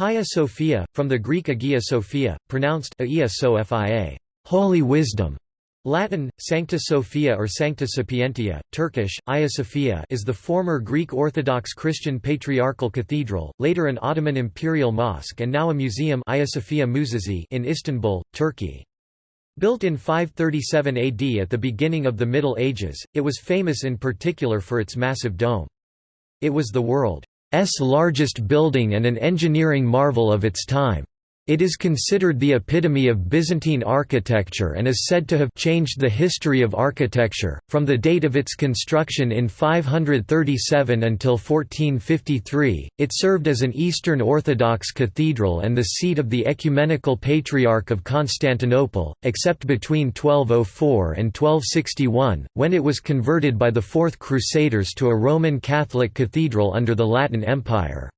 Hagia Sophia, from the Greek Agia Sophia, pronounced Aia Sophia, Holy Wisdom. Latin, Sancta Sophia or Sancta Sapientia, Turkish, Hagia Sophia is the former Greek Orthodox Christian Patriarchal Cathedral, later an Ottoman imperial mosque and now a museum in Istanbul, Turkey. Built in 537 AD at the beginning of the Middle Ages, it was famous in particular for its massive dome. It was the world largest building and an engineering marvel of its time. It is considered the epitome of Byzantine architecture and is said to have changed the history of architecture. From the date of its construction in 537 until 1453, it served as an Eastern Orthodox cathedral and the seat of the Ecumenical Patriarch of Constantinople, except between 1204 and 1261, when it was converted by the Fourth Crusaders to a Roman Catholic cathedral under the Latin Empire.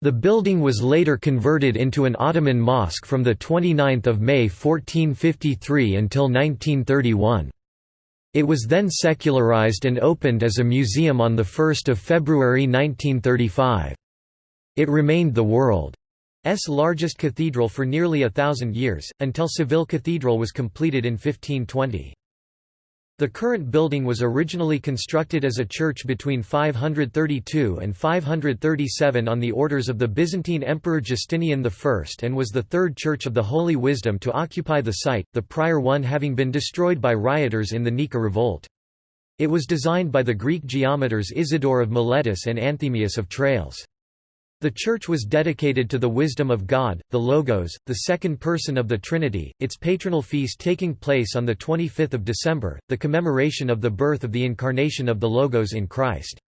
The building was later converted into an Ottoman mosque from 29 May 1453 until 1931. It was then secularized and opened as a museum on 1 February 1935. It remained the world's largest cathedral for nearly a thousand years, until Seville Cathedral was completed in 1520. The current building was originally constructed as a church between 532 and 537 on the orders of the Byzantine Emperor Justinian I and was the third church of the Holy Wisdom to occupy the site, the prior one having been destroyed by rioters in the Nika revolt. It was designed by the Greek geometers Isidore of Miletus and Anthemius of Tralles. The Church was dedicated to the wisdom of God, the Logos, the second person of the Trinity, its patronal feast taking place on 25 December, the commemoration of the birth of the incarnation of the Logos in Christ.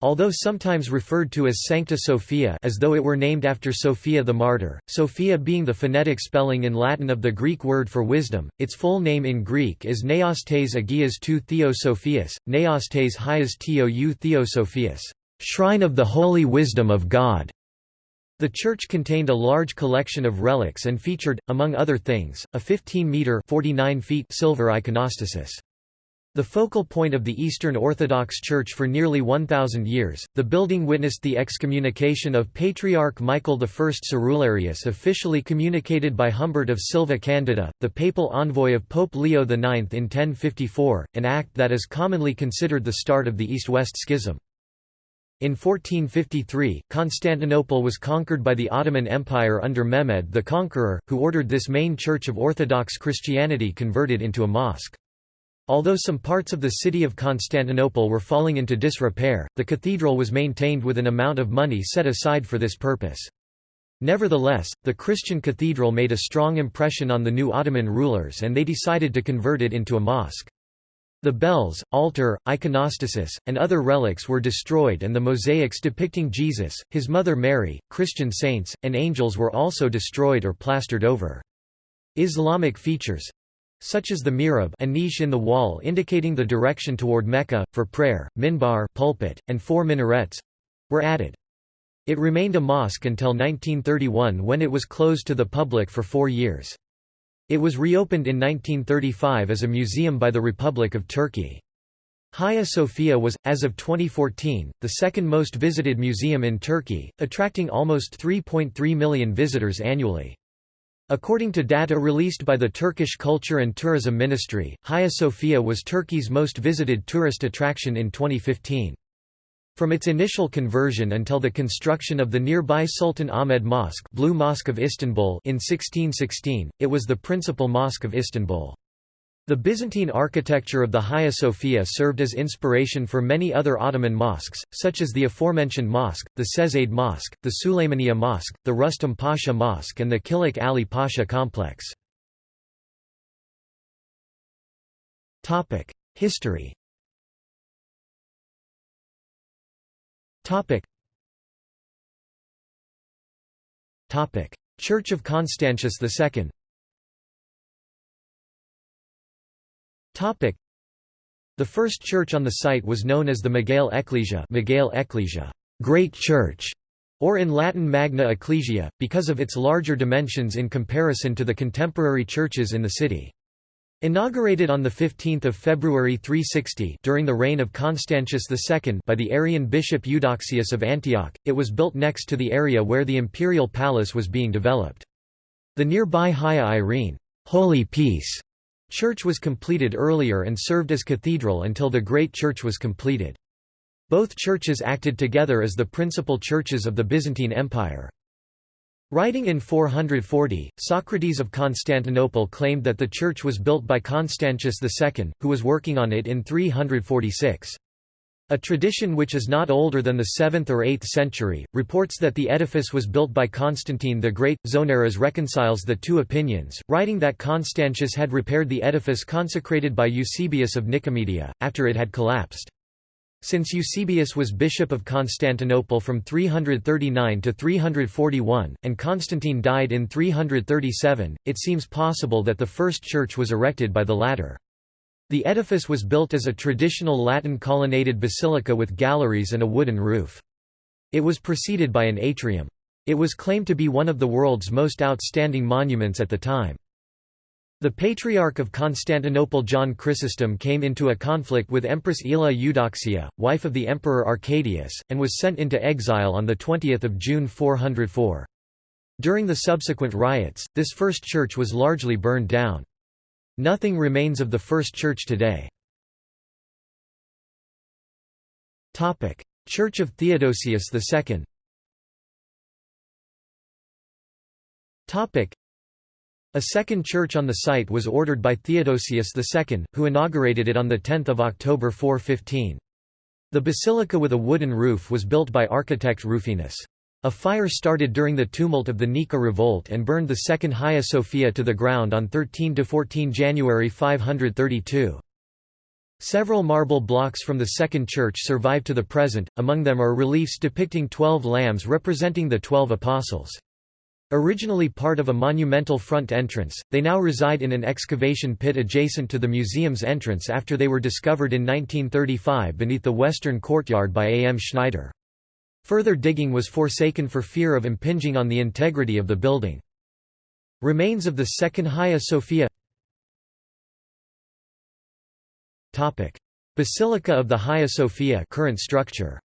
Although sometimes referred to as Sancta Sophia as though it were named after Sophia the martyr, Sophia being the phonetic spelling in Latin of the Greek word for wisdom, its full name in Greek is Neostes Agias tou Theosophias, Neostes Hias Tou Theosophias. Shrine of the Holy Wisdom of God. The church contained a large collection of relics and featured, among other things, a 15-metre silver iconostasis. The focal point of the Eastern Orthodox Church for nearly 1,000 years, the building witnessed the excommunication of Patriarch Michael I Cerularius officially communicated by Humbert of Silva Candida, the papal envoy of Pope Leo IX in 1054, an act that is commonly considered the start of the East-West Schism. In 1453, Constantinople was conquered by the Ottoman Empire under Mehmed the Conqueror, who ordered this main church of Orthodox Christianity converted into a mosque. Although some parts of the city of Constantinople were falling into disrepair, the cathedral was maintained with an amount of money set aside for this purpose. Nevertheless, the Christian cathedral made a strong impression on the new Ottoman rulers and they decided to convert it into a mosque. The bells, altar, iconostasis, and other relics were destroyed and the mosaics depicting Jesus, his mother Mary, Christian saints, and angels were also destroyed or plastered over. Islamic features such as the mihrab a niche in the wall indicating the direction toward Mecca, for prayer, minbar pulpit, and four minarets were added. It remained a mosque until 1931 when it was closed to the public for four years. It was reopened in 1935 as a museum by the Republic of Turkey. Hagia Sophia was, as of 2014, the second most visited museum in Turkey, attracting almost 3.3 million visitors annually. According to data released by the Turkish Culture and Tourism Ministry, Hagia Sophia was Turkey's most visited tourist attraction in 2015. From its initial conversion until the construction of the nearby Sultan Ahmed Mosque, Blue Mosque of Istanbul in 1616, it was the principal mosque of Istanbul. The Byzantine architecture of the Hagia Sophia served as inspiration for many other Ottoman mosques, such as the aforementioned mosque, the Cezaid Mosque, the Suleymaniye Mosque, the Rustam Pasha Mosque and the Kilik Ali Pasha complex. History Topic. Topic. Church of Constantius II Topic. The first church on the site was known as the Miguel Ecclesia, Megael Ecclesia Great Church, or in Latin Magna Ecclesia, because of its larger dimensions in comparison to the contemporary churches in the city. Inaugurated on 15 February 360 during the reign of Constantius II by the Arian bishop Eudoxius of Antioch, it was built next to the area where the imperial palace was being developed. The nearby Hagia Irene Holy Peace church was completed earlier and served as cathedral until the Great Church was completed. Both churches acted together as the principal churches of the Byzantine Empire. Writing in 440, Socrates of Constantinople claimed that the church was built by Constantius II, who was working on it in 346. A tradition which is not older than the 7th or 8th century, reports that the edifice was built by Constantine the Great. Zonaras reconciles the two opinions, writing that Constantius had repaired the edifice consecrated by Eusebius of Nicomedia, after it had collapsed. Since Eusebius was bishop of Constantinople from 339 to 341, and Constantine died in 337, it seems possible that the first church was erected by the latter. The edifice was built as a traditional Latin colonnaded basilica with galleries and a wooden roof. It was preceded by an atrium. It was claimed to be one of the world's most outstanding monuments at the time. The Patriarch of Constantinople John Chrysostom came into a conflict with Empress Aelia Eudoxia, wife of the Emperor Arcadius, and was sent into exile on 20 June 404. During the subsequent riots, this first church was largely burned down. Nothing remains of the first church today. Church of Theodosius II a second church on the site was ordered by Theodosius II, who inaugurated it on 10 October 415. The basilica with a wooden roof was built by architect Rufinus. A fire started during the tumult of the Nika revolt and burned the second Hagia Sophia to the ground on 13–14 January 532. Several marble blocks from the second church survive to the present, among them are reliefs depicting twelve lambs representing the twelve apostles. Originally part of a monumental front entrance, they now reside in an excavation pit adjacent to the museum's entrance after they were discovered in 1935 beneath the western courtyard by A. M. Schneider. Further digging was forsaken for fear of impinging on the integrity of the building. Remains of the second Hagia Sophia Basilica of the Hagia Sophia current structure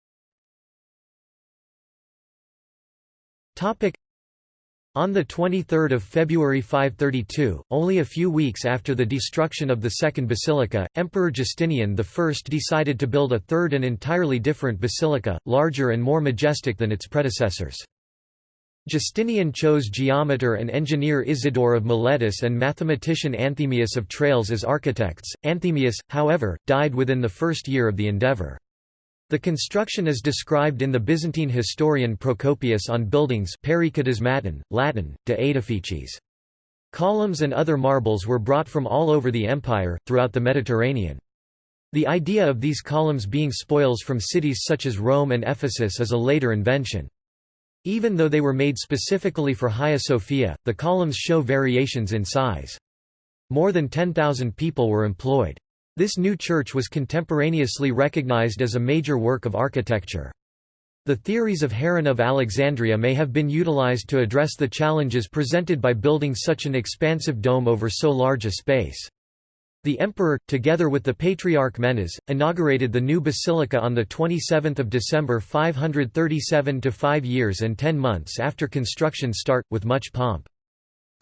on 23 February 532, only a few weeks after the destruction of the Second Basilica, Emperor Justinian I decided to build a third and entirely different basilica, larger and more majestic than its predecessors. Justinian chose geometer and engineer Isidore of Miletus and mathematician Anthemius of Tralles as architects. Anthemius, however, died within the first year of the endeavour. The construction is described in the Byzantine historian Procopius on buildings Latin, de edificis. Columns and other marbles were brought from all over the empire, throughout the Mediterranean. The idea of these columns being spoils from cities such as Rome and Ephesus is a later invention. Even though they were made specifically for Hagia Sophia, the columns show variations in size. More than 10,000 people were employed. This new church was contemporaneously recognized as a major work of architecture. The theories of Heron of Alexandria may have been utilized to address the challenges presented by building such an expansive dome over so large a space. The emperor, together with the Patriarch Menas, inaugurated the new basilica on 27 December 537 to five years and ten months after construction start, with much pomp.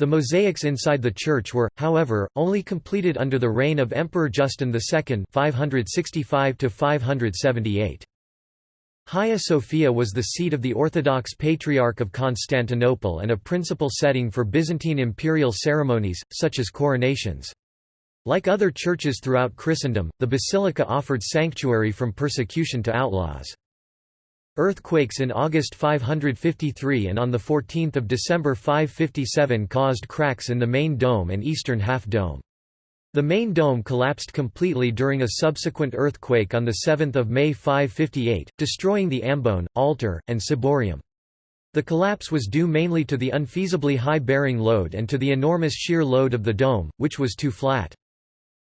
The mosaics inside the church were, however, only completed under the reign of Emperor Justin II 565 Hagia Sophia was the seat of the Orthodox Patriarch of Constantinople and a principal setting for Byzantine imperial ceremonies, such as coronations. Like other churches throughout Christendom, the basilica offered sanctuary from persecution to outlaws. Earthquakes in August 553 and on 14 December 557 caused cracks in the main dome and eastern half-dome. The main dome collapsed completely during a subsequent earthquake on 7 May 558, destroying the ambone, altar, and ciborium. The collapse was due mainly to the unfeasibly high bearing load and to the enormous shear load of the dome, which was too flat.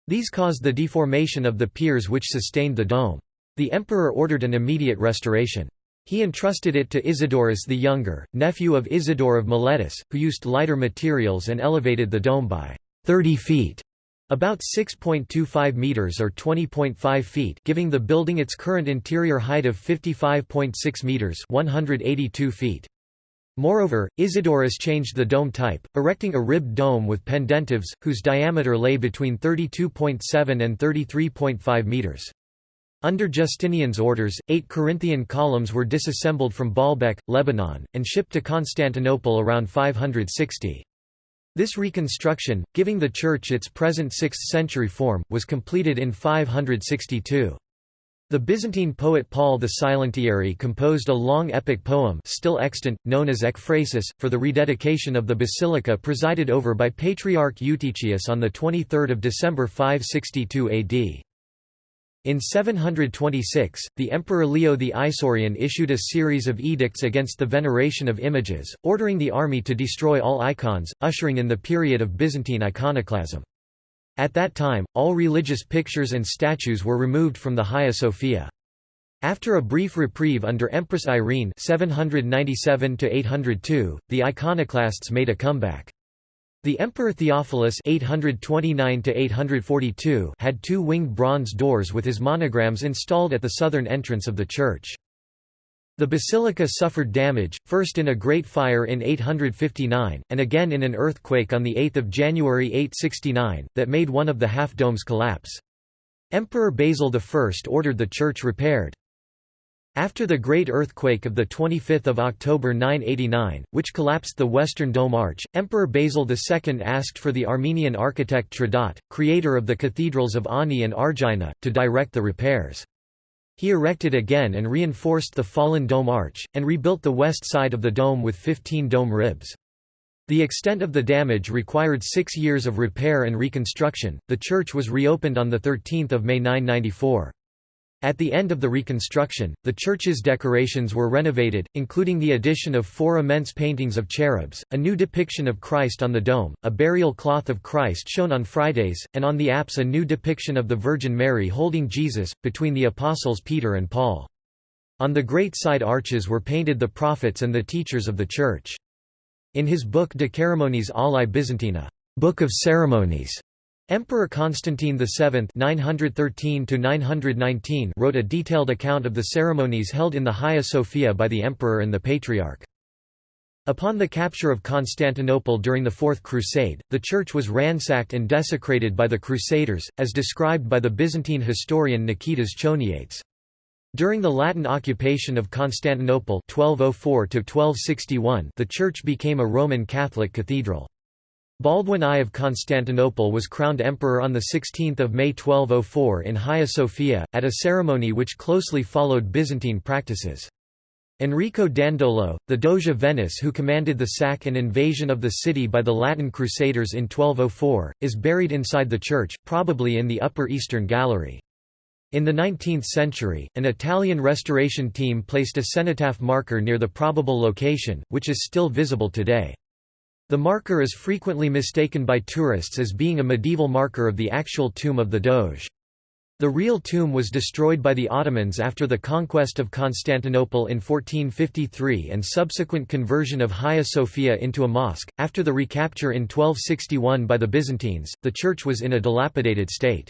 These caused the deformation of the piers which sustained the dome. The emperor ordered an immediate restoration. He entrusted it to Isidorus the Younger, nephew of Isidore of Miletus, who used lighter materials and elevated the dome by 30 feet. About 6.25 meters or 20.5 feet, giving the building its current interior height of 55.6 meters, 182 feet. Moreover, Isidorus changed the dome type, erecting a ribbed dome with pendentives, whose diameter lay between 32.7 and 33.5 meters. Under Justinian's orders, eight Corinthian columns were disassembled from Baalbek, Lebanon, and shipped to Constantinople around 560. This reconstruction, giving the church its present 6th-century form, was completed in 562. The Byzantine poet Paul the Silentiary composed a long epic poem still extant, known as Ekphrasis, for the rededication of the basilica presided over by Patriarch Eutychius on 23 December 562 AD. In 726, the Emperor Leo the Isaurian issued a series of edicts against the veneration of images, ordering the army to destroy all icons, ushering in the period of Byzantine iconoclasm. At that time, all religious pictures and statues were removed from the Hagia Sophia. After a brief reprieve under Empress Irene 797 the iconoclasts made a comeback. The Emperor Theophilus 829 had two winged bronze doors with his monograms installed at the southern entrance of the church. The basilica suffered damage, first in a great fire in 859, and again in an earthquake on 8 January 869, that made one of the half-domes collapse. Emperor Basil I ordered the church repaired. After the great earthquake of 25 October 989, which collapsed the western dome arch, Emperor Basil II asked for the Armenian architect Tredat, creator of the cathedrals of Ani and Argina, to direct the repairs. He erected again and reinforced the fallen dome arch, and rebuilt the west side of the dome with 15 dome ribs. The extent of the damage required six years of repair and reconstruction. The church was reopened on 13 May 994. At the end of the reconstruction, the church's decorations were renovated, including the addition of four immense paintings of cherubs, a new depiction of Christ on the dome, a burial cloth of Christ shown on Fridays, and on the apse a new depiction of the Virgin Mary holding Jesus, between the apostles Peter and Paul. On the great side arches were painted the prophets and the teachers of the Church. In his book De Ceremoniis Alae Byzantina Book of Ceremonies, Emperor Constantine VII 913 wrote a detailed account of the ceremonies held in the Hagia Sophia by the emperor and the patriarch. Upon the capture of Constantinople during the Fourth Crusade, the church was ransacked and desecrated by the Crusaders, as described by the Byzantine historian Niketas Choniates. During the Latin occupation of Constantinople 1204 the church became a Roman Catholic cathedral. Baldwin I of Constantinople was crowned emperor on 16 May 1204 in Hagia Sophia, at a ceremony which closely followed Byzantine practices. Enrico Dandolo, the Doge of Venice who commanded the sack and invasion of the city by the Latin Crusaders in 1204, is buried inside the church, probably in the upper eastern gallery. In the 19th century, an Italian restoration team placed a cenotaph marker near the probable location, which is still visible today. The marker is frequently mistaken by tourists as being a medieval marker of the actual tomb of the Doge. The real tomb was destroyed by the Ottomans after the conquest of Constantinople in 1453 and subsequent conversion of Hagia Sophia into a mosque. After the recapture in 1261 by the Byzantines, the church was in a dilapidated state.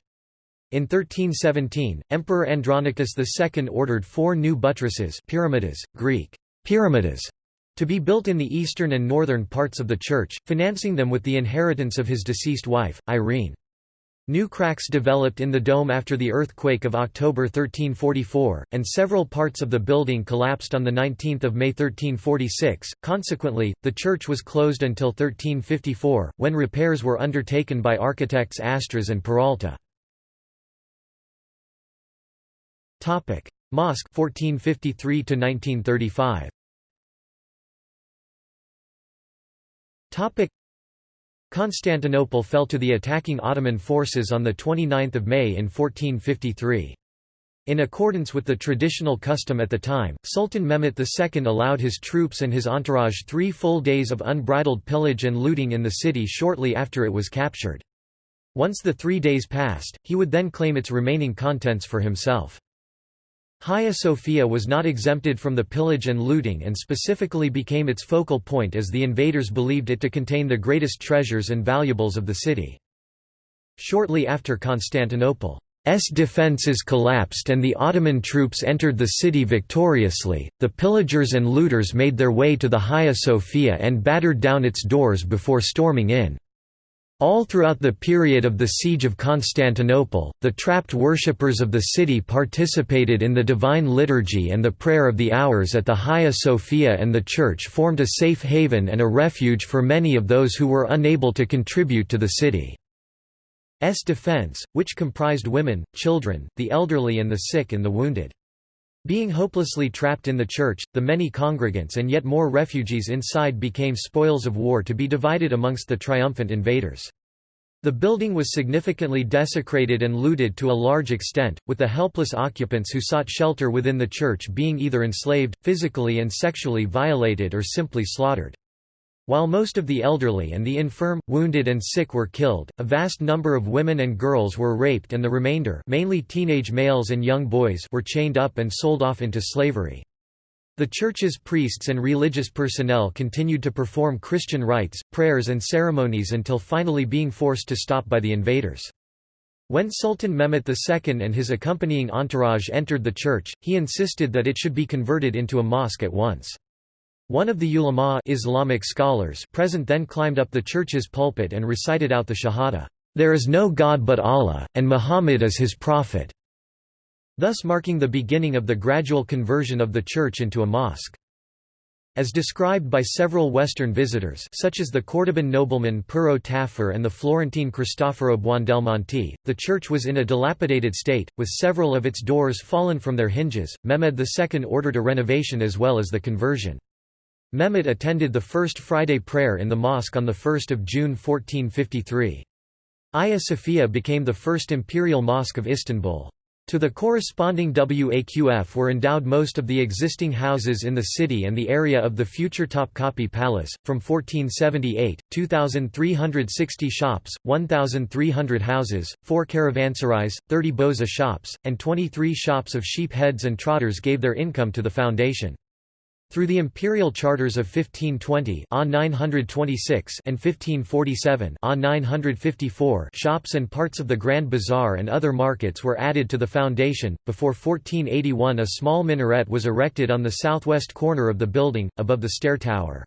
In 1317, Emperor Andronicus II ordered four new buttresses pyramidas, Greek, pyramidas, to be built in the eastern and northern parts of the church, financing them with the inheritance of his deceased wife, Irene. New cracks developed in the dome after the earthquake of October 1344, and several parts of the building collapsed on 19 May 1346. Consequently, the church was closed until 1354, when repairs were undertaken by architects Astras and Peralta. Mosque 1453 1935. Constantinople fell to the attacking Ottoman forces on 29 May in 1453. In accordance with the traditional custom at the time, Sultan Mehmet II allowed his troops and his entourage three full days of unbridled pillage and looting in the city shortly after it was captured. Once the three days passed, he would then claim its remaining contents for himself. Hagia Sophia was not exempted from the pillage and looting and specifically became its focal point as the invaders believed it to contain the greatest treasures and valuables of the city. shortly after Constantinople. S defences collapsed and the Ottoman troops entered the city victoriously, the pillagers and looters made their way to the Hagia Sophia and battered down its doors before storming in. All throughout the period of the Siege of Constantinople, the trapped worshippers of the city participated in the Divine Liturgy and the Prayer of the Hours at the Hagia Sophia and the church formed a safe haven and a refuge for many of those who were unable to contribute to the city. S defense, which comprised women, children, the elderly and the sick and the wounded. Being hopelessly trapped in the church, the many congregants and yet more refugees inside became spoils of war to be divided amongst the triumphant invaders. The building was significantly desecrated and looted to a large extent, with the helpless occupants who sought shelter within the church being either enslaved, physically and sexually violated or simply slaughtered. While most of the elderly and the infirm, wounded and sick were killed, a vast number of women and girls were raped and the remainder mainly teenage males and young boys were chained up and sold off into slavery. The church's priests and religious personnel continued to perform Christian rites, prayers and ceremonies until finally being forced to stop by the invaders. When Sultan Mehmet II and his accompanying entourage entered the church, he insisted that it should be converted into a mosque at once. One of the ulama Islamic scholars present then climbed up the church's pulpit and recited out the Shahada, "There is no God but Allah, and Muhammad is his prophet", thus marking the beginning of the gradual conversion of the church into a mosque. As described by several Western visitors such as the Cordoban nobleman Pero Tafur and the Florentine Cristoforo Buondelmonti, the church was in a dilapidated state, with several of its doors fallen from their hinges. Mehmed II ordered a renovation as well as the conversion. Mehmet attended the First Friday prayer in the mosque on 1 June 1453. Hagia Sophia became the first imperial mosque of Istanbul. To the corresponding Waqf were endowed most of the existing houses in the city and the area of the future Topkapi Palace. From 1478, 2,360 shops, 1,300 houses, 4 caravanserais, 30 boza shops, and 23 shops of sheep heads and trotters gave their income to the foundation. Through the imperial charters of 1520 926 and 1547 954 shops and parts of the Grand Bazaar and other markets were added to the foundation. Before 1481 a small minaret was erected on the southwest corner of the building, above the stair tower.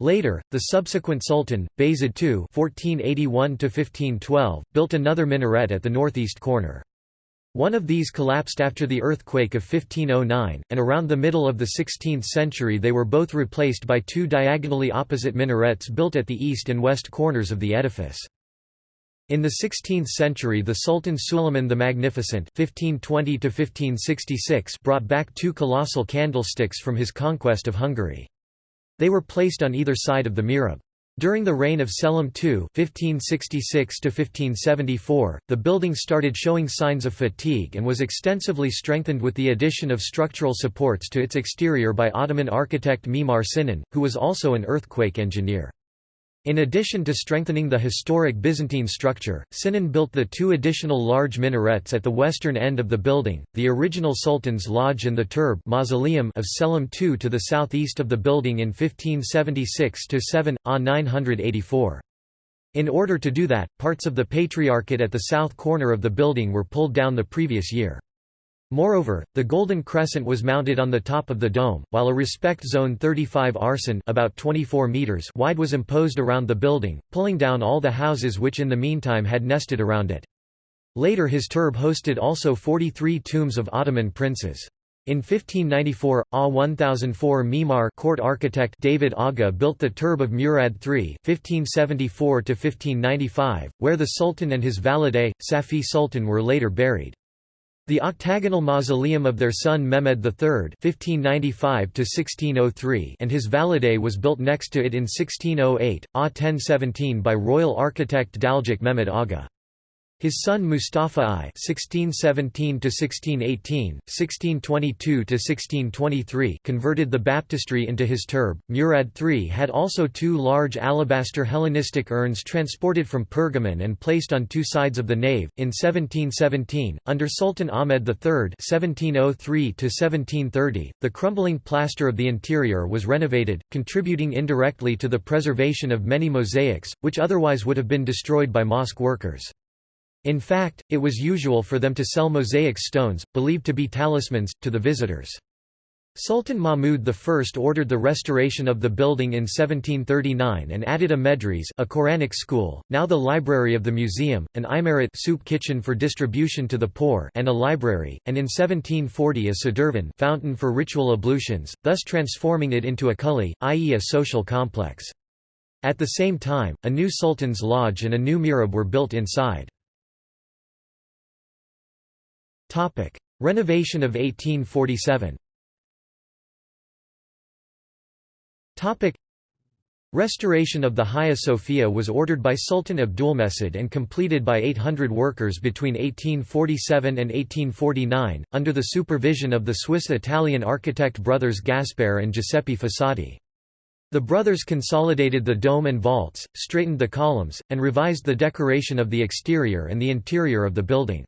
Later, the subsequent Sultan, Bayezid II (1481–1512), built another minaret at the northeast corner. One of these collapsed after the earthquake of 1509, and around the middle of the 16th century they were both replaced by two diagonally opposite minarets built at the east and west corners of the edifice. In the 16th century the Sultan Suleiman the Magnificent 1520 brought back two colossal candlesticks from his conquest of Hungary. They were placed on either side of the mihrab. During the reign of Selim II (1566–1574), the building started showing signs of fatigue and was extensively strengthened with the addition of structural supports to its exterior by Ottoman architect Mimar Sinan, who was also an earthquake engineer. In addition to strengthening the historic Byzantine structure, Sinan built the two additional large minarets at the western end of the building, the original Sultan's Lodge and the Turb mausoleum of Selim II to the southeast of the building in 1576–7, A 984. In order to do that, parts of the Patriarchate at the south corner of the building were pulled down the previous year. Moreover, the Golden Crescent was mounted on the top of the dome, while a respect zone 35 arson about 24 meters wide was imposed around the building, pulling down all the houses which in the meantime had nested around it. Later his turb hosted also 43 tombs of Ottoman princes. In 1594, A 1004 Mimar court architect David Aga built the turb of Murad III (1574–1595), where the Sultan and his valide, Safi Sultan were later buried. The octagonal mausoleum of their son Mehmed III (1595–1603) and his valide was built next to it in 1608, A 1017 by royal architect Daljik Mehmed Aga. His son Mustafa I (1617–1618, 1622–1623) converted the baptistry into his turb. Murad III had also two large alabaster Hellenistic urns transported from Pergamon and placed on two sides of the nave. In 1717, under Sultan Ahmed III (1703–1730), the crumbling plaster of the interior was renovated, contributing indirectly to the preservation of many mosaics, which otherwise would have been destroyed by mosque workers. In fact, it was usual for them to sell mosaic stones, believed to be talismans, to the visitors. Sultan Mahmud I ordered the restoration of the building in 1739 and added a medres a Quranic school, now the library of the museum, an imarat soup kitchen for distribution to the poor and a library, and in 1740 a sadurvan fountain for ritual ablutions, thus transforming it into a kulli, i.e. a social complex. At the same time, a new sultan's lodge and a new mihrab were built inside. Renovation of 1847 Restoration of the Hagia Sophia was ordered by Sultan Abdulmecid and completed by 800 workers between 1847 and 1849, under the supervision of the Swiss-Italian architect brothers Gaspare and Giuseppe Fossati. The brothers consolidated the dome and vaults, straightened the columns, and revised the decoration of the exterior and the interior of the building.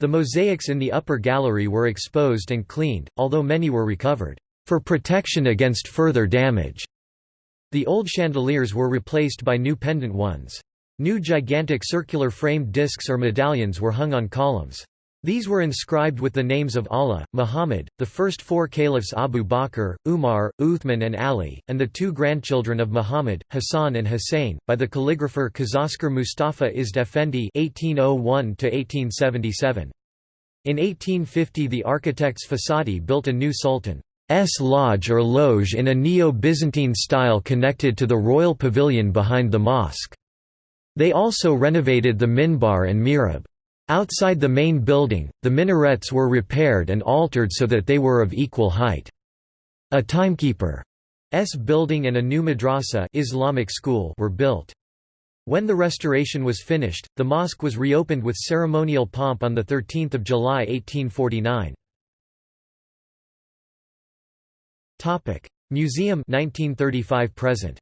The mosaics in the upper gallery were exposed and cleaned, although many were recovered for protection against further damage. The old chandeliers were replaced by new pendant ones. New gigantic circular framed discs or medallions were hung on columns. These were inscribed with the names of Allah, Muhammad, the first four caliphs Abu Bakr, Umar, Uthman and Ali, and the two grandchildren of Muhammad, Hassan and Hussein, by the calligrapher Kazasker Mustafa Izd Effendi (1801–1877). In 1850, the architects Fossati built a new sultan. S lodge or loge in a Neo-Byzantine style connected to the royal pavilion behind the mosque. They also renovated the minbar and mihrab. Outside the main building, the minarets were repaired and altered so that they were of equal height. A timekeeper's building and a new madrasa Islamic school were built. When the restoration was finished, the mosque was reopened with ceremonial pomp on 13 July 1849. Museum 1935 present.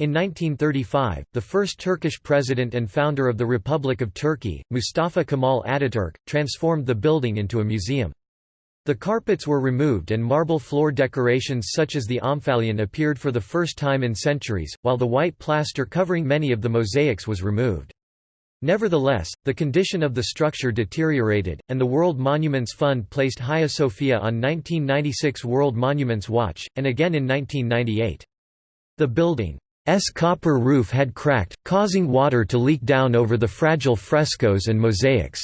In 1935, the first Turkish president and founder of the Republic of Turkey, Mustafa Kemal Ataturk, transformed the building into a museum. The carpets were removed and marble floor decorations such as the omphalion appeared for the first time in centuries, while the white plaster covering many of the mosaics was removed. Nevertheless, the condition of the structure deteriorated, and the World Monuments Fund placed Hagia Sophia on 1996 World Monuments Watch, and again in 1998. The building's copper roof had cracked, causing water to leak down over the fragile frescoes and mosaics.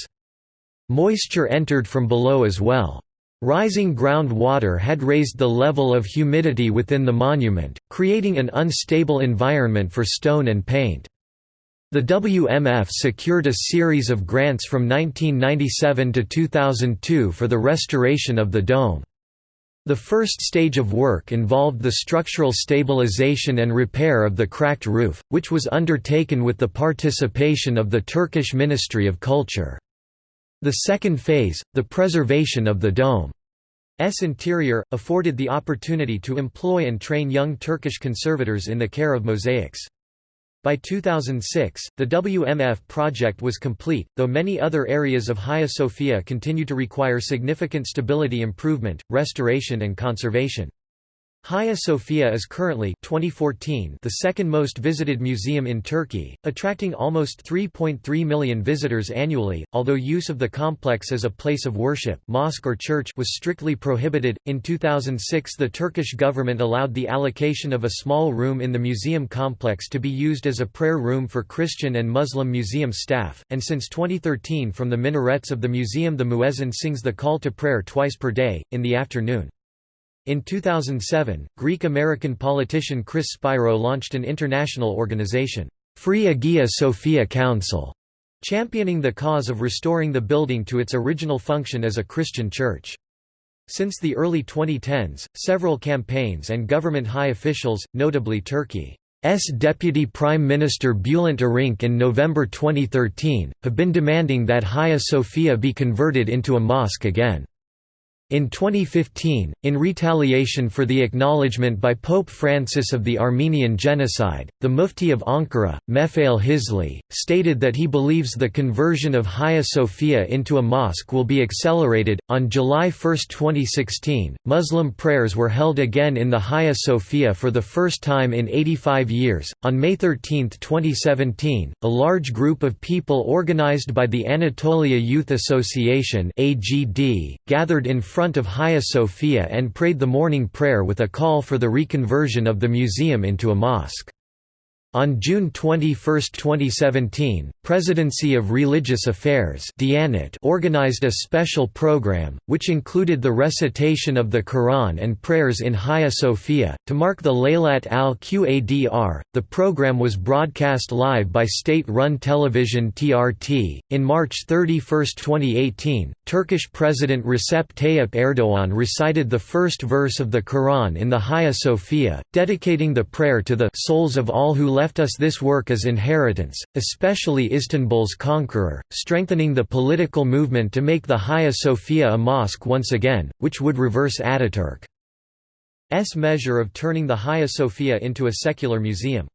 Moisture entered from below as well. Rising groundwater had raised the level of humidity within the monument, creating an unstable environment for stone and paint. The WMF secured a series of grants from 1997 to 2002 for the restoration of the dome. The first stage of work involved the structural stabilization and repair of the cracked roof, which was undertaken with the participation of the Turkish Ministry of Culture. The second phase, the preservation of the dome's interior, afforded the opportunity to employ and train young Turkish conservators in the care of mosaics. By 2006, the WMF project was complete, though many other areas of Hagia Sophia continue to require significant stability improvement, restoration and conservation. Hagia Sophia is currently 2014 the second most visited museum in Turkey, attracting almost 3.3 million visitors annually, although use of the complex as a place of worship mosque or church was strictly prohibited. In 2006 the Turkish government allowed the allocation of a small room in the museum complex to be used as a prayer room for Christian and Muslim museum staff, and since 2013 from the minarets of the museum the muezzin sings the call to prayer twice per day, in the afternoon. In 2007, Greek-American politician Chris Spiro launched an international organization, Free Hagia Sophia Council, championing the cause of restoring the building to its original function as a Christian church. Since the early 2010s, several campaigns and government high officials, notably Turkey's Deputy Prime Minister Bülent Arınç in November 2013, have been demanding that Hagia Sophia be converted into a mosque again. In 2015, in retaliation for the acknowledgement by Pope Francis of the Armenian genocide, the Mufti of Ankara, Mefale Hisli, stated that he believes the conversion of Hagia Sophia into a mosque will be accelerated. On July 1, 2016, Muslim prayers were held again in the Hagia Sophia for the first time in 85 years. On May 13, 2017, a large group of people organized by the Anatolia Youth Association (AGD) gathered in front of Hagia Sophia and prayed the morning prayer with a call for the reconversion of the museum into a mosque. On June 21, 2017, Presidency of Religious Affairs organized a special program, which included the recitation of the Quran and prayers in Hagia Sophia. To mark the Laylat al-Qadr, the program was broadcast live by state run television TRT. In March 31, 2018, Turkish President Recep Tayyip Erdogan recited the first verse of the Quran in the Hagia Sophia, dedicating the prayer to the souls of all who left left us this work as inheritance, especially Istanbul's conqueror, strengthening the political movement to make the Hagia Sophia a mosque once again, which would reverse Ataturk's measure of turning the Hagia Sophia into a secular museum.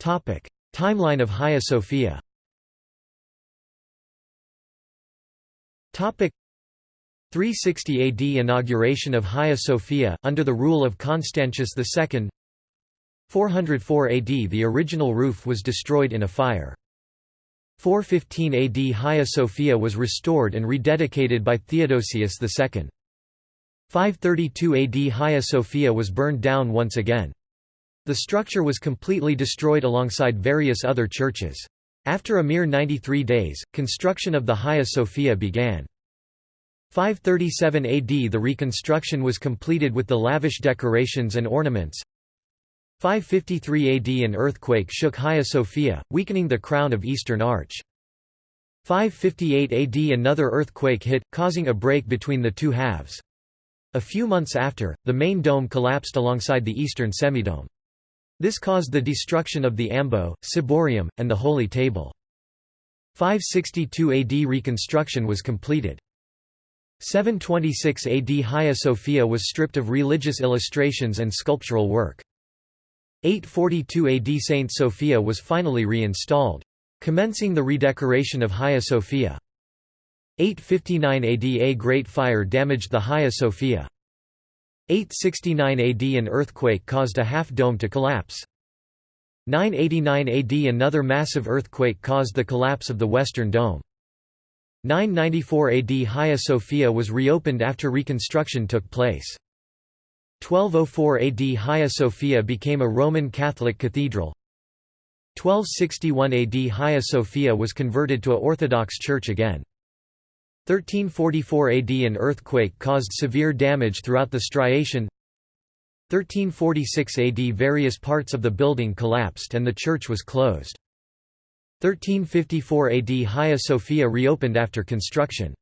Timeline of Hagia Sophia 360 AD inauguration of Hagia Sophia, under the rule of Constantius II 404 AD the original roof was destroyed in a fire. 415 AD Hagia Sophia was restored and rededicated by Theodosius II. 532 AD Hagia Sophia was burned down once again. The structure was completely destroyed alongside various other churches. After a mere 93 days, construction of the Hagia Sophia began. 537 AD the reconstruction was completed with the lavish decorations and ornaments. 553 AD an earthquake shook Hagia Sophia, weakening the crown of Eastern Arch. 558 AD another earthquake hit, causing a break between the two halves. A few months after, the main dome collapsed alongside the eastern semidome. This caused the destruction of the ambo, ciborium, and the holy table. 562 AD reconstruction was completed. 726 AD Hagia Sophia was stripped of religious illustrations and sculptural work. 842 AD Saint Sophia was finally reinstalled. Commencing the redecoration of Hagia Sophia. 859 AD A great fire damaged the Hagia Sophia. 869 AD an earthquake caused a half-dome to collapse. 989 AD another massive earthquake caused the collapse of the western dome. 994 AD Hagia Sophia was reopened after reconstruction took place. 1204 AD Hagia Sophia became a Roman Catholic cathedral. 1261 AD Hagia Sophia was converted to a Orthodox church again. 1344 AD an earthquake caused severe damage throughout the striation 1346 AD various parts of the building collapsed and the church was closed. 1354 AD Hagia Sophia reopened after construction.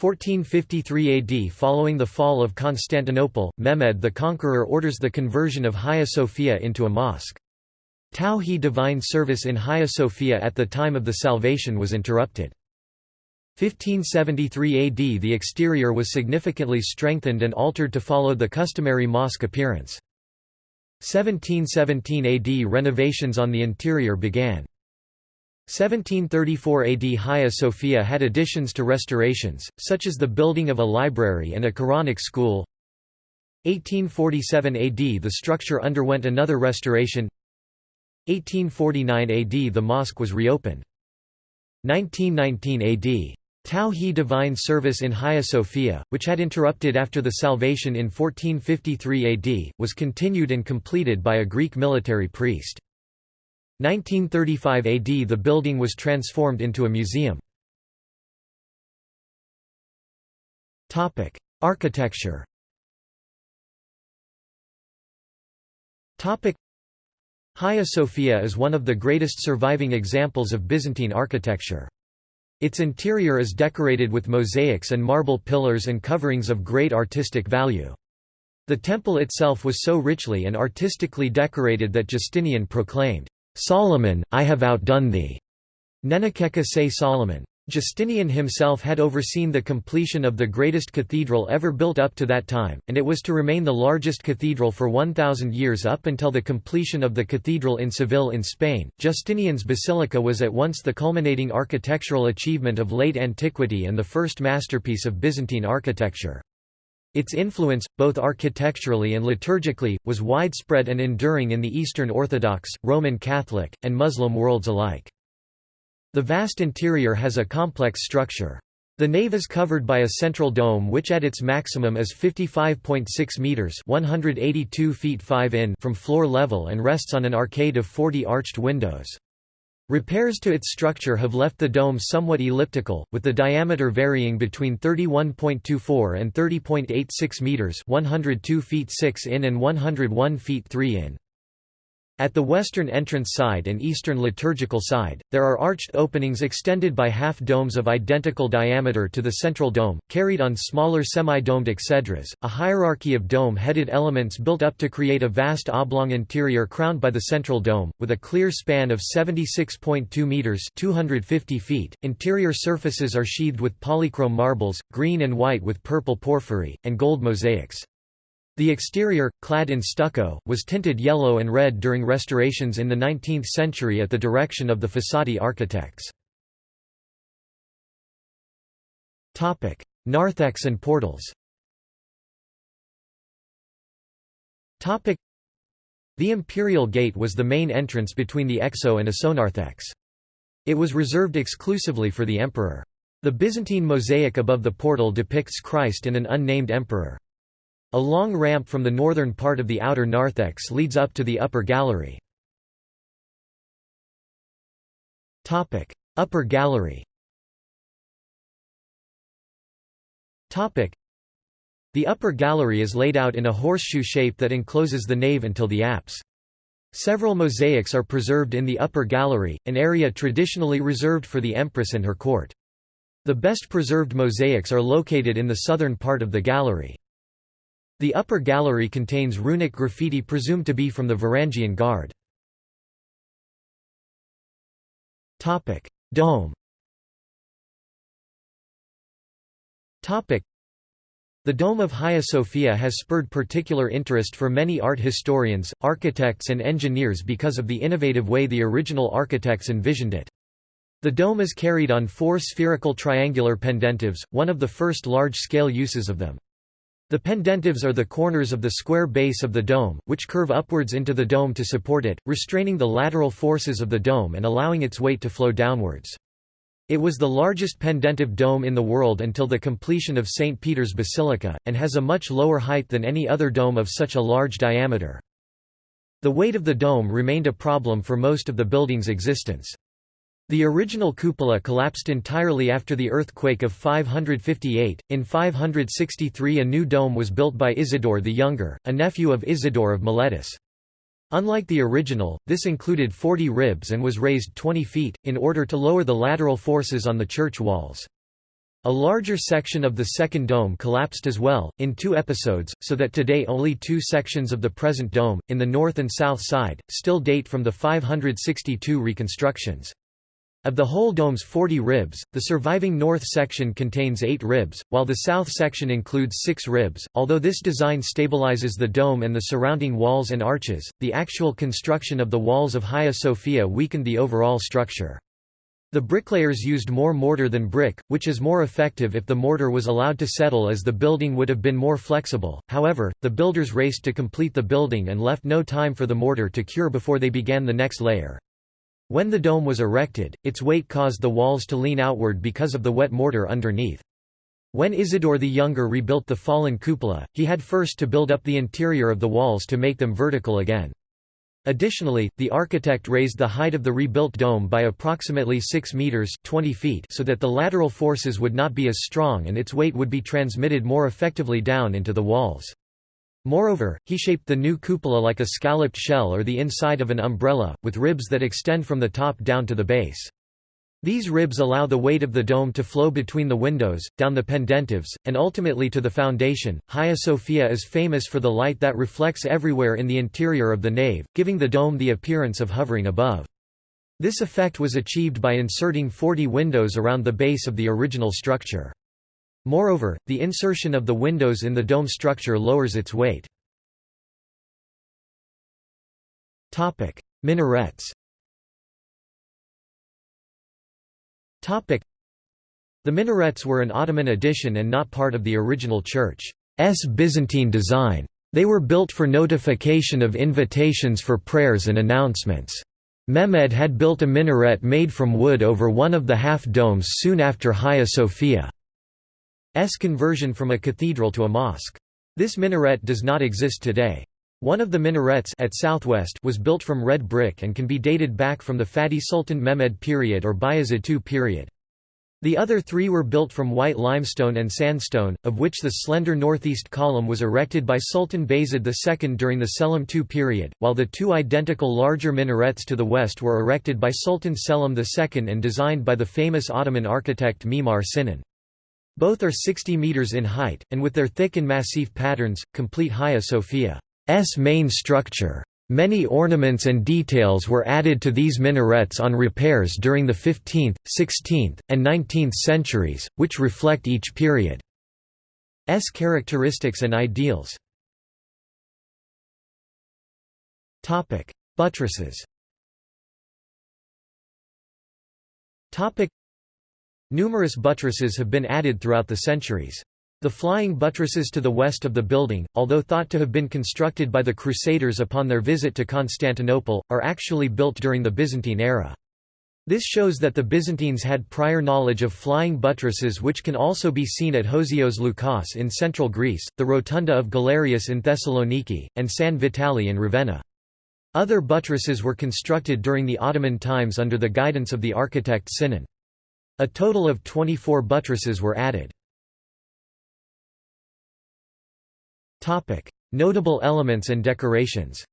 1453 AD Following the fall of Constantinople, Mehmed the Conqueror orders the conversion of Hagia Sophia into a mosque. Tawhid divine service in Hagia Sophia at the time of the salvation was interrupted. 1573 AD The exterior was significantly strengthened and altered to follow the customary mosque appearance. 1717 AD Renovations on the interior began. 1734 AD Hagia Sophia had additions to restorations, such as the building of a library and a Quranic school. 1847 AD the structure underwent another restoration 1849 AD the mosque was reopened. 1919 AD Tawhid divine service in Hagia Sophia, which had interrupted after the salvation in 1453 AD, was continued and completed by a Greek military priest. 1935 AD the building was transformed into a museum. Architecture Hagia Sophia is one of the greatest surviving examples of Byzantine architecture. Its interior is decorated with mosaics and marble pillars and coverings of great artistic value. The temple itself was so richly and artistically decorated that Justinian proclaimed, Solomon, I have outdone thee. Nenekeka say Solomon. Justinian himself had overseen the completion of the greatest cathedral ever built up to that time, and it was to remain the largest cathedral for 1,000 years up until the completion of the cathedral in Seville in Spain. Justinian's basilica was at once the culminating architectural achievement of late antiquity and the first masterpiece of Byzantine architecture. Its influence, both architecturally and liturgically, was widespread and enduring in the Eastern Orthodox, Roman Catholic, and Muslim worlds alike. The vast interior has a complex structure. The nave is covered by a central dome which at its maximum is 55.6 meters (182 feet 5 in) from floor level and rests on an arcade of 40 arched windows. Repairs to its structure have left the dome somewhat elliptical, with the diameter varying between 31.24 and 30.86 meters (102 feet 6 in and 101 feet 3 in). At the western entrance side and eastern liturgical side, there are arched openings extended by half-domes of identical diameter to the central dome, carried on smaller semi-domed exedras, a hierarchy of dome-headed elements built up to create a vast oblong interior crowned by the central dome, with a clear span of 76.2 metres 250 feet. Interior surfaces are sheathed with polychrome marbles, green and white with purple porphyry, and gold mosaics. The exterior, clad in stucco, was tinted yellow and red during restorations in the 19th century at the direction of the Fossati architects. Narthex and portals The imperial gate was the main entrance between the exo and isonarthex. It was reserved exclusively for the emperor. The Byzantine mosaic above the portal depicts Christ and an unnamed emperor. A long ramp from the northern part of the outer narthex leads up to the upper gallery. upper gallery The upper gallery is laid out in a horseshoe shape that encloses the nave until the apse. Several mosaics are preserved in the upper gallery, an area traditionally reserved for the empress and her court. The best preserved mosaics are located in the southern part of the gallery. The upper gallery contains runic graffiti presumed to be from the Varangian Guard. Dome the Dome of Hagia Sophia has spurred particular interest for many art historians, architects and engineers because of the innovative way the original architects envisioned it. The dome is carried on four spherical triangular pendentives, one of the first large-scale uses of them. The pendentives are the corners of the square base of the dome, which curve upwards into the dome to support it, restraining the lateral forces of the dome and allowing its weight to flow downwards. It was the largest pendentive dome in the world until the completion of St. Peter's Basilica, and has a much lower height than any other dome of such a large diameter. The weight of the dome remained a problem for most of the building's existence. The original cupola collapsed entirely after the earthquake of 558. In 563, a new dome was built by Isidore the Younger, a nephew of Isidore of Miletus. Unlike the original, this included 40 ribs and was raised 20 feet, in order to lower the lateral forces on the church walls. A larger section of the second dome collapsed as well, in two episodes, so that today only two sections of the present dome, in the north and south side, still date from the 562 reconstructions. Of the whole dome's 40 ribs, the surviving north section contains 8 ribs, while the south section includes 6 ribs. Although this design stabilizes the dome and the surrounding walls and arches, the actual construction of the walls of Hagia Sophia weakened the overall structure. The bricklayers used more mortar than brick, which is more effective if the mortar was allowed to settle as the building would have been more flexible. However, the builders raced to complete the building and left no time for the mortar to cure before they began the next layer. When the dome was erected, its weight caused the walls to lean outward because of the wet mortar underneath. When Isidore the Younger rebuilt the fallen cupola, he had first to build up the interior of the walls to make them vertical again. Additionally, the architect raised the height of the rebuilt dome by approximately 6 meters 20 feet so that the lateral forces would not be as strong and its weight would be transmitted more effectively down into the walls. Moreover, he shaped the new cupola like a scalloped shell or the inside of an umbrella, with ribs that extend from the top down to the base. These ribs allow the weight of the dome to flow between the windows, down the pendentives, and ultimately to the foundation. Hagia Sophia is famous for the light that reflects everywhere in the interior of the nave, giving the dome the appearance of hovering above. This effect was achieved by inserting 40 windows around the base of the original structure. Moreover, the insertion of the windows in the dome structure lowers its weight. Minarets The minarets were an Ottoman addition and not part of the original church's Byzantine design. They were built for notification of invitations for prayers and announcements. Mehmed had built a minaret made from wood over one of the half-domes soon after Hagia Sophia's conversion from a cathedral to a mosque. This minaret does not exist today. One of the minarets at southwest was built from red brick and can be dated back from the Fatih Sultan Mehmed period or Bayezid II period. The other three were built from white limestone and sandstone, of which the slender northeast column was erected by Sultan Bayezid II during the Selim II period, while the two identical larger minarets to the west were erected by Sultan Selim II and designed by the famous Ottoman architect Mimar Sinan. Both are 60 metres in height, and with their thick and massive patterns, complete Hagia Sophia's main structure. Many ornaments and details were added to these minarets on repairs during the 15th, 16th, and 19th centuries, which reflect each period's characteristics and ideals. Buttresses Numerous buttresses have been added throughout the centuries. The flying buttresses to the west of the building, although thought to have been constructed by the Crusaders upon their visit to Constantinople, are actually built during the Byzantine era. This shows that the Byzantines had prior knowledge of flying buttresses which can also be seen at Hosios Loukas in central Greece, the Rotunda of Galerius in Thessaloniki, and San Vitale in Ravenna. Other buttresses were constructed during the Ottoman times under the guidance of the architect Sinan. A total of 24 buttresses were added. Notable elements and decorations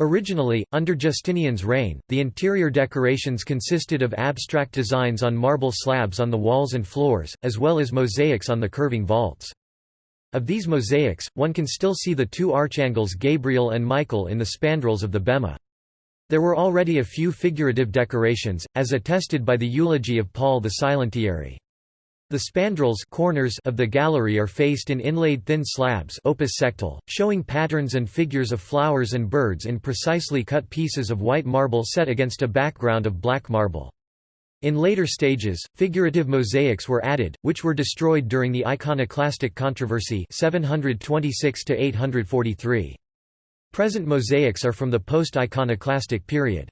Originally, under Justinian's reign, the interior decorations consisted of abstract designs on marble slabs on the walls and floors, as well as mosaics on the curving vaults. Of these mosaics, one can still see the two archangels Gabriel and Michael in the spandrels of the bema. There were already a few figurative decorations, as attested by the eulogy of Paul the Silentiary. The spandrels corners of the gallery are faced in inlaid thin slabs opus sectile, showing patterns and figures of flowers and birds in precisely cut pieces of white marble set against a background of black marble. In later stages, figurative mosaics were added, which were destroyed during the iconoclastic controversy 726 843. Present mosaics are from the post-iconoclastic period.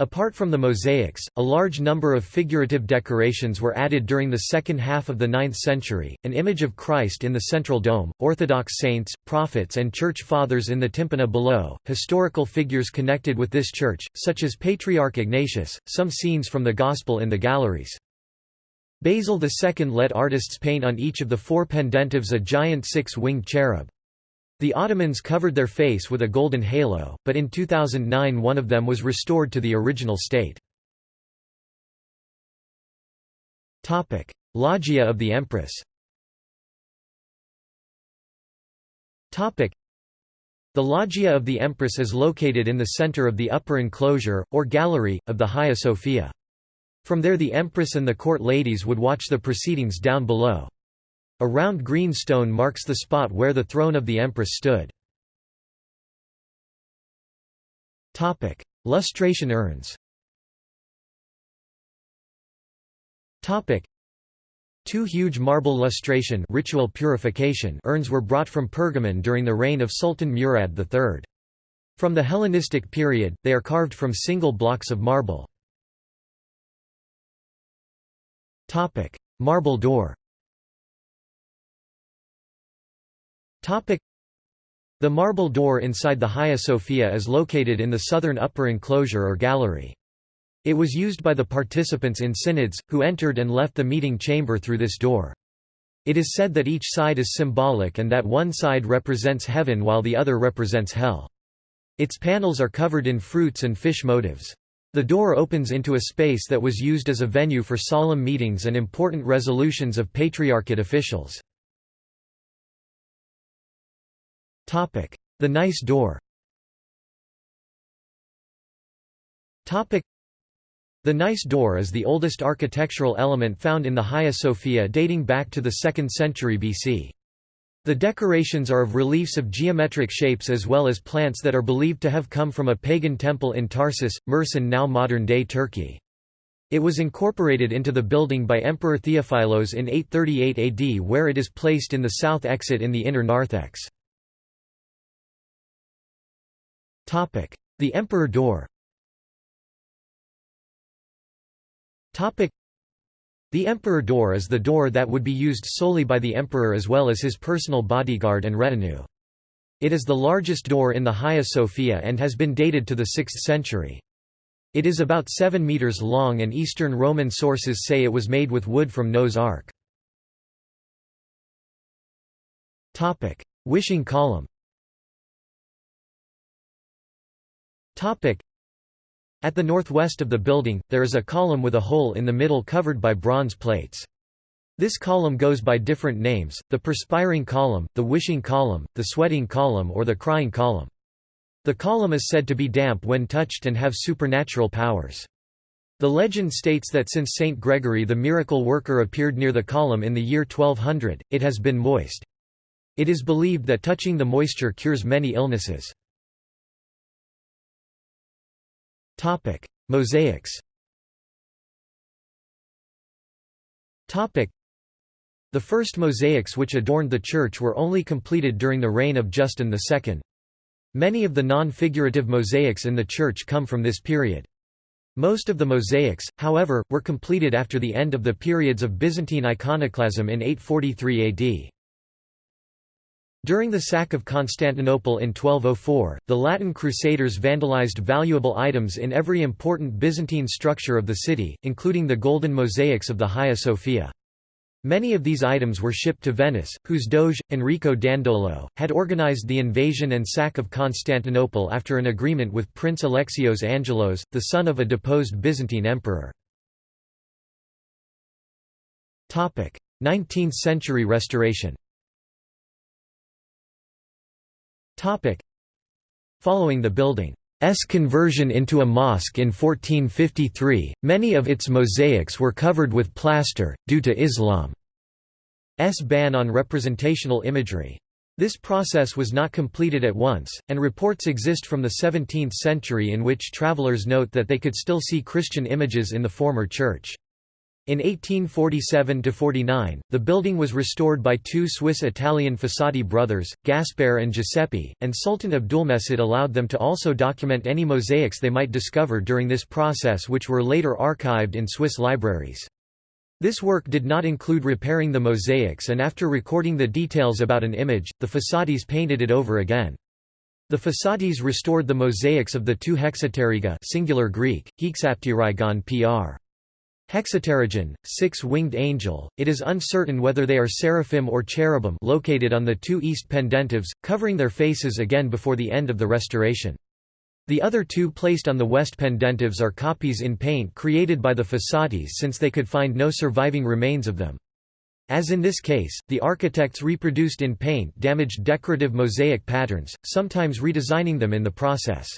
Apart from the mosaics, a large number of figurative decorations were added during the second half of the 9th century, an image of Christ in the central dome, Orthodox saints, prophets and church fathers in the tympana below, historical figures connected with this church, such as Patriarch Ignatius, some scenes from the Gospel in the galleries. Basil II let artists paint on each of the four pendentives a giant six-winged cherub. The Ottomans covered their face with a golden halo, but in 2009 one of them was restored to the original state. Loggia of the Empress The Loggia of the Empress is located in the center of the upper enclosure, or gallery, of the Hagia Sophia. From there the Empress and the court ladies would watch the proceedings down below. A round green stone marks the spot where the throne of the empress stood. Lustration urns Two huge marble lustration ritual purification urns were brought from Pergamon during the reign of Sultan Murad III. From the Hellenistic period, they are carved from single blocks of marble. Marble door The marble door inside the Hagia Sophia is located in the southern upper enclosure or gallery. It was used by the participants in synods, who entered and left the meeting chamber through this door. It is said that each side is symbolic and that one side represents heaven while the other represents hell. Its panels are covered in fruits and fish motifs. The door opens into a space that was used as a venue for solemn meetings and important resolutions of patriarchate officials. The Nice Door the Nice door is the oldest architectural element found in the Hagia Sophia dating back to the 2nd century BC. The decorations are of reliefs of geometric shapes as well as plants that are believed to have come from a pagan temple in Tarsus, Mersin now modern-day Turkey. It was incorporated into the building by Emperor Theophilos in 838 AD where it is placed in the south exit in the inner narthex. The Emperor Door the Emperor door is the door that would be used solely by the emperor as well as his personal bodyguard and retinue. It is the largest door in the Hagia Sophia and has been dated to the 6th century. It is about 7 meters long and Eastern Roman sources say it was made with wood from Noah's Ark. Wishing column at the northwest of the building, there is a column with a hole in the middle covered by bronze plates. This column goes by different names, the perspiring column, the wishing column, the sweating column or the crying column. The column is said to be damp when touched and have supernatural powers. The legend states that since Saint Gregory the miracle worker appeared near the column in the year 1200, it has been moist. It is believed that touching the moisture cures many illnesses. Topic: Mosaics. Topic: The first mosaics which adorned the church were only completed during the reign of Justin II. Many of the non-figurative mosaics in the church come from this period. Most of the mosaics, however, were completed after the end of the periods of Byzantine iconoclasm in 843 AD. During the sack of Constantinople in 1204, the Latin Crusaders vandalized valuable items in every important Byzantine structure of the city, including the golden mosaics of the Hagia Sophia. Many of these items were shipped to Venice, whose doge, Enrico Dandolo, had organized the invasion and sack of Constantinople after an agreement with Prince Alexios Angelos, the son of a deposed Byzantine emperor. 19th-century restoration Following the building's conversion into a mosque in 1453, many of its mosaics were covered with plaster, due to Islam's ban on representational imagery. This process was not completed at once, and reports exist from the 17th century in which travelers note that they could still see Christian images in the former church. In 1847–49, the building was restored by two Swiss-Italian Fossati brothers, Gaspar and Giuseppe, and Sultan Abdulmejid allowed them to also document any mosaics they might discover during this process which were later archived in Swiss libraries. This work did not include repairing the mosaics and after recording the details about an image, the Fossatis painted it over again. The Fossatis restored the mosaics of the two hexapteryga singular Greek, pr. Hexapterygon, six-winged angel, it is uncertain whether they are seraphim or cherubim located on the two east pendentives, covering their faces again before the end of the restoration. The other two placed on the west pendentives are copies in paint created by the Fossatis since they could find no surviving remains of them. As in this case, the architects reproduced in paint damaged decorative mosaic patterns, sometimes redesigning them in the process.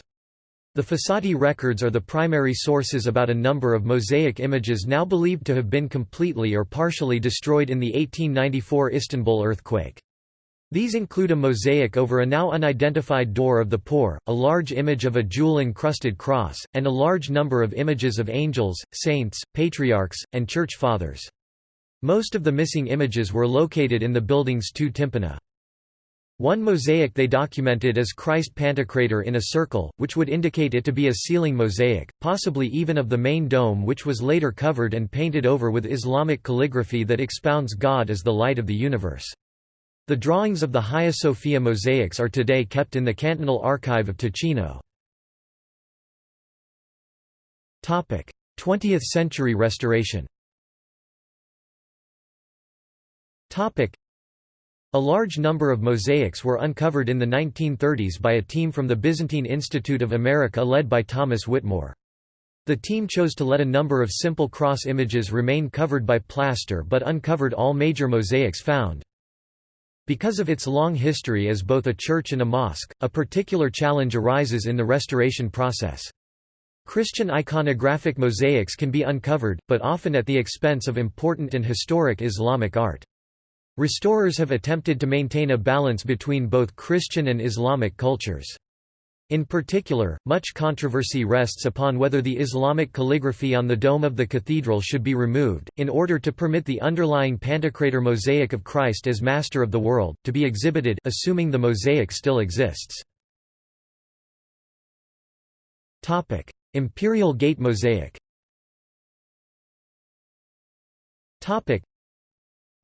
The Fossati records are the primary sources about a number of mosaic images now believed to have been completely or partially destroyed in the 1894 Istanbul earthquake. These include a mosaic over a now unidentified door of the poor, a large image of a jewel-encrusted cross, and a large number of images of angels, saints, patriarchs, and church fathers. Most of the missing images were located in the building's two tympana. One mosaic they documented as Christ Pantocrator in a circle, which would indicate it to be a ceiling mosaic, possibly even of the main dome which was later covered and painted over with Islamic calligraphy that expounds God as the light of the universe. The drawings of the Hagia Sophia mosaics are today kept in the Cantonal Archive of Ticino. 20th century restoration a large number of mosaics were uncovered in the 1930s by a team from the Byzantine Institute of America led by Thomas Whittemore. The team chose to let a number of simple cross images remain covered by plaster but uncovered all major mosaics found. Because of its long history as both a church and a mosque, a particular challenge arises in the restoration process. Christian iconographic mosaics can be uncovered, but often at the expense of important and historic Islamic art. Restorers have attempted to maintain a balance between both Christian and Islamic cultures. In particular, much controversy rests upon whether the Islamic calligraphy on the dome of the cathedral should be removed, in order to permit the underlying Pantocrator mosaic of Christ as Master of the World, to be exhibited assuming the mosaic still exists. Imperial Gate mosaic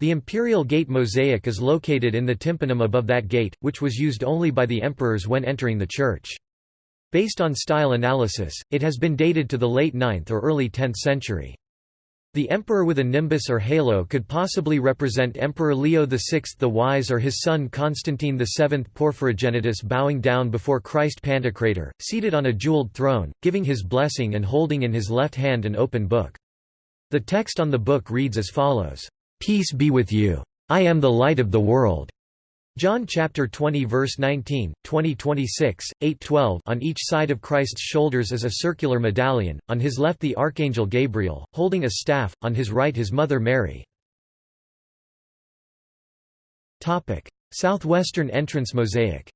the Imperial Gate mosaic is located in the tympanum above that gate, which was used only by the emperors when entering the church. Based on style analysis, it has been dated to the late 9th or early 10th century. The emperor with a nimbus or halo could possibly represent Emperor Leo VI the Wise or his son Constantine VII Porphyrogenitus bowing down before Christ Pantocrator, seated on a jeweled throne, giving his blessing and holding in his left hand an open book. The text on the book reads as follows. Peace be with you. I am the light of the world. John chapter 20 verse 19, 20 26, 8 12 On each side of Christ's shoulders is a circular medallion, on his left the archangel Gabriel, holding a staff, on his right his mother Mary. Southwestern entrance mosaic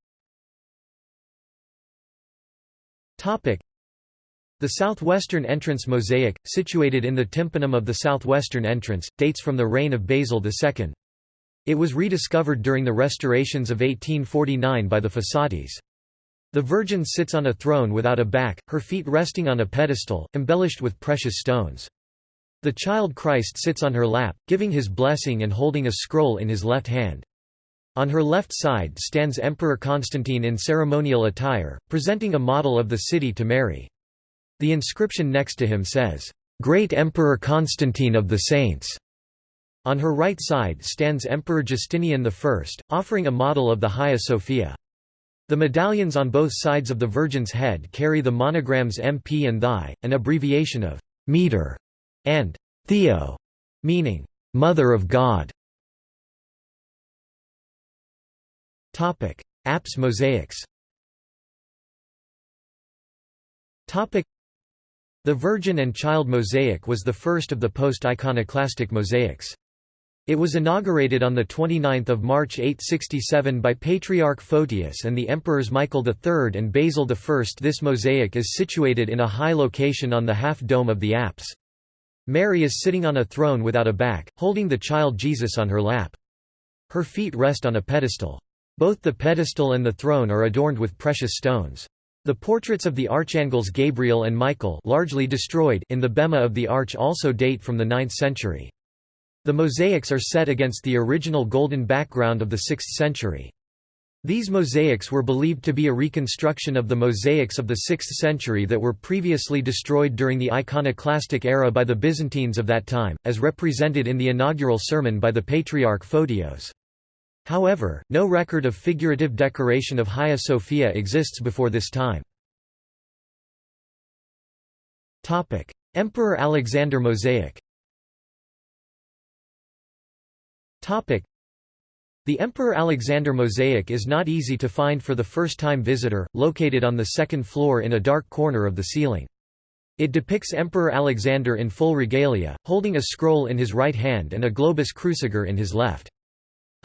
the southwestern entrance mosaic, situated in the tympanum of the southwestern entrance, dates from the reign of Basil II. It was rediscovered during the restorations of 1849 by the Fossatis. The Virgin sits on a throne without a back, her feet resting on a pedestal, embellished with precious stones. The child Christ sits on her lap, giving his blessing and holding a scroll in his left hand. On her left side stands Emperor Constantine in ceremonial attire, presenting a model of the city to Mary. The inscription next to him says, "'Great Emperor Constantine of the Saints' On her right side stands Emperor Justinian I, offering a model of the Hagia Sophia. The medallions on both sides of the Virgin's head carry the monograms MP and Thy, an abbreviation of «meter» and «theo», meaning «Mother of God». Apse mosaics the Virgin and Child mosaic was the first of the post-iconoclastic mosaics. It was inaugurated on 29 March 867 by Patriarch Photius and the emperors Michael III and Basil I. This mosaic is situated in a high location on the half-dome of the apse. Mary is sitting on a throne without a back, holding the child Jesus on her lap. Her feet rest on a pedestal. Both the pedestal and the throne are adorned with precious stones. The portraits of the archangels Gabriel and Michael largely destroyed in the bema of the arch also date from the 9th century. The mosaics are set against the original golden background of the 6th century. These mosaics were believed to be a reconstruction of the mosaics of the 6th century that were previously destroyed during the iconoclastic era by the Byzantines of that time, as represented in the inaugural sermon by the Patriarch Photios. However, no record of figurative decoration of Hagia Sophia exists before this time. Emperor Alexander mosaic the Emperor Alexander mosaic is not easy to find for the first-time visitor, located on the second floor in a dark corner of the ceiling. It depicts Emperor Alexander in full regalia, holding a scroll in his right hand and a globus cruciger in his left.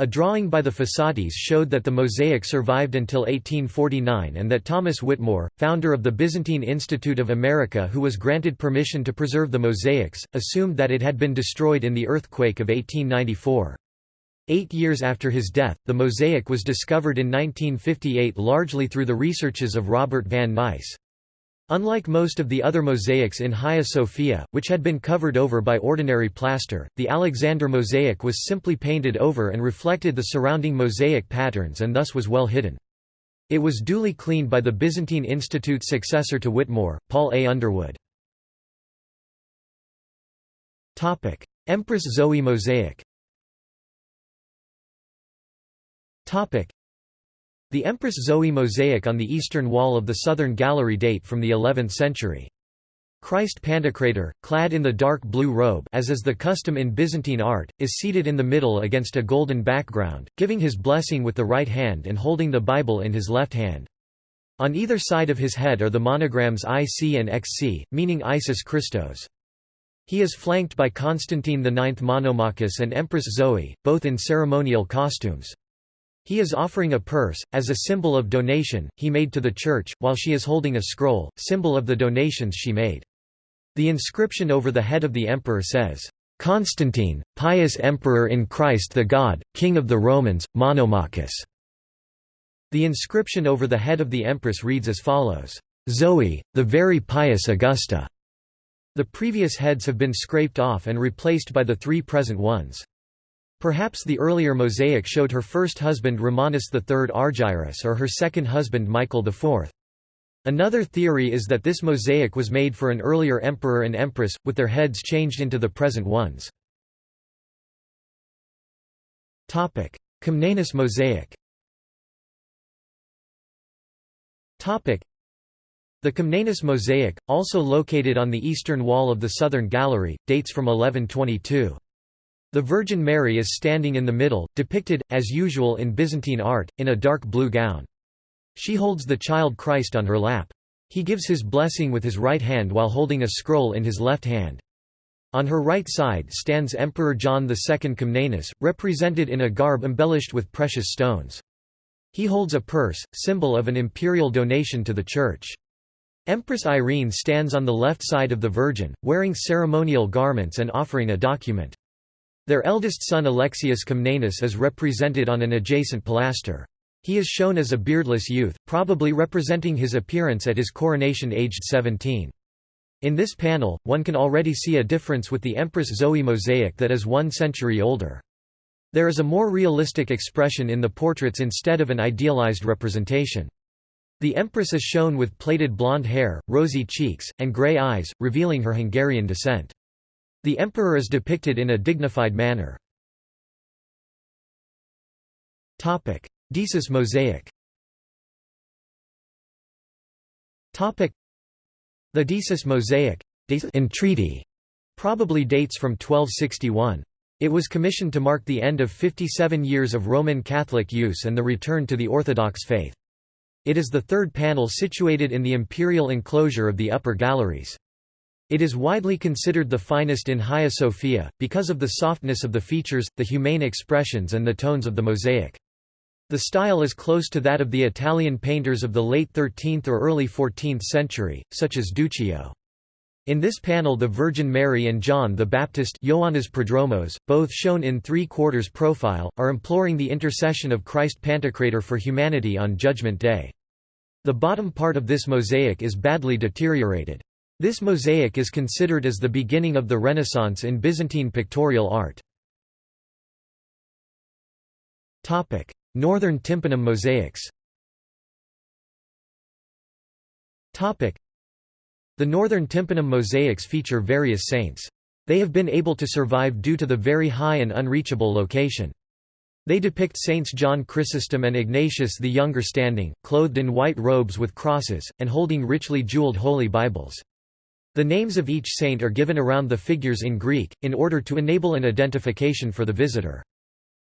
A drawing by the Fossatis showed that the mosaic survived until 1849 and that Thomas Whittemore, founder of the Byzantine Institute of America who was granted permission to preserve the mosaics, assumed that it had been destroyed in the earthquake of 1894. Eight years after his death, the mosaic was discovered in 1958 largely through the researches of Robert van Nice. Unlike most of the other mosaics in Hagia Sophia, which had been covered over by ordinary plaster, the Alexander mosaic was simply painted over and reflected the surrounding mosaic patterns and thus was well hidden. It was duly cleaned by the Byzantine Institute's successor to Whittemore, Paul A. Underwood. Empress Zoe mosaic the Empress Zoe mosaic on the eastern wall of the southern gallery date from the 11th century. Christ Pantocrator, clad in the dark blue robe as is the custom in Byzantine art, is seated in the middle against a golden background, giving his blessing with the right hand and holding the Bible in his left hand. On either side of his head are the monograms IC and XC, meaning Isis Christos. He is flanked by Constantine IX Monomachus and Empress Zoe, both in ceremonial costumes. He is offering a purse, as a symbol of donation, he made to the church, while she is holding a scroll, symbol of the donations she made. The inscription over the head of the emperor says, "'Constantine, pious emperor in Christ the God, King of the Romans, Monomachus". The inscription over the head of the empress reads as follows, "'Zoe, the very pious Augusta". The previous heads have been scraped off and replaced by the three present ones. Perhaps the earlier mosaic showed her first husband Romanus III Argyrus or her second husband Michael IV. Another theory is that this mosaic was made for an earlier emperor and empress, with their heads changed into the present ones. Comnenus mosaic the Comnenus mosaic, also located on the eastern wall of the southern gallery, dates from 1122. The Virgin Mary is standing in the middle, depicted, as usual in Byzantine art, in a dark blue gown. She holds the child Christ on her lap. He gives his blessing with his right hand while holding a scroll in his left hand. On her right side stands Emperor John II Comnenus, represented in a garb embellished with precious stones. He holds a purse, symbol of an imperial donation to the Church. Empress Irene stands on the left side of the Virgin, wearing ceremonial garments and offering a document. Their eldest son Alexius Comnenus is represented on an adjacent pilaster. He is shown as a beardless youth, probably representing his appearance at his coronation aged 17. In this panel, one can already see a difference with the Empress Zoe mosaic that is one century older. There is a more realistic expression in the portraits instead of an idealized representation. The Empress is shown with plaited blonde hair, rosy cheeks, and grey eyes, revealing her Hungarian descent. The Emperor is depicted in a dignified manner. Deësis mosaic The Deësis mosaic entreaty probably dates from 1261. It was commissioned to mark the end of 57 years of Roman Catholic use and the return to the Orthodox faith. It is the third panel situated in the imperial enclosure of the upper galleries. It is widely considered the finest in Hagia Sophia, because of the softness of the features, the humane expressions and the tones of the mosaic. The style is close to that of the Italian painters of the late 13th or early 14th century, such as Duccio. In this panel the Virgin Mary and John the Baptist Prodromos, both shown in three-quarters profile, are imploring the intercession of Christ Pantocrator for humanity on Judgment Day. The bottom part of this mosaic is badly deteriorated. This mosaic is considered as the beginning of the Renaissance in Byzantine pictorial art. Northern tympanum mosaics The northern tympanum mosaics feature various saints. They have been able to survive due to the very high and unreachable location. They depict Saints John Chrysostom and Ignatius the Younger standing, clothed in white robes with crosses, and holding richly jeweled holy Bibles. The names of each saint are given around the figures in Greek, in order to enable an identification for the visitor.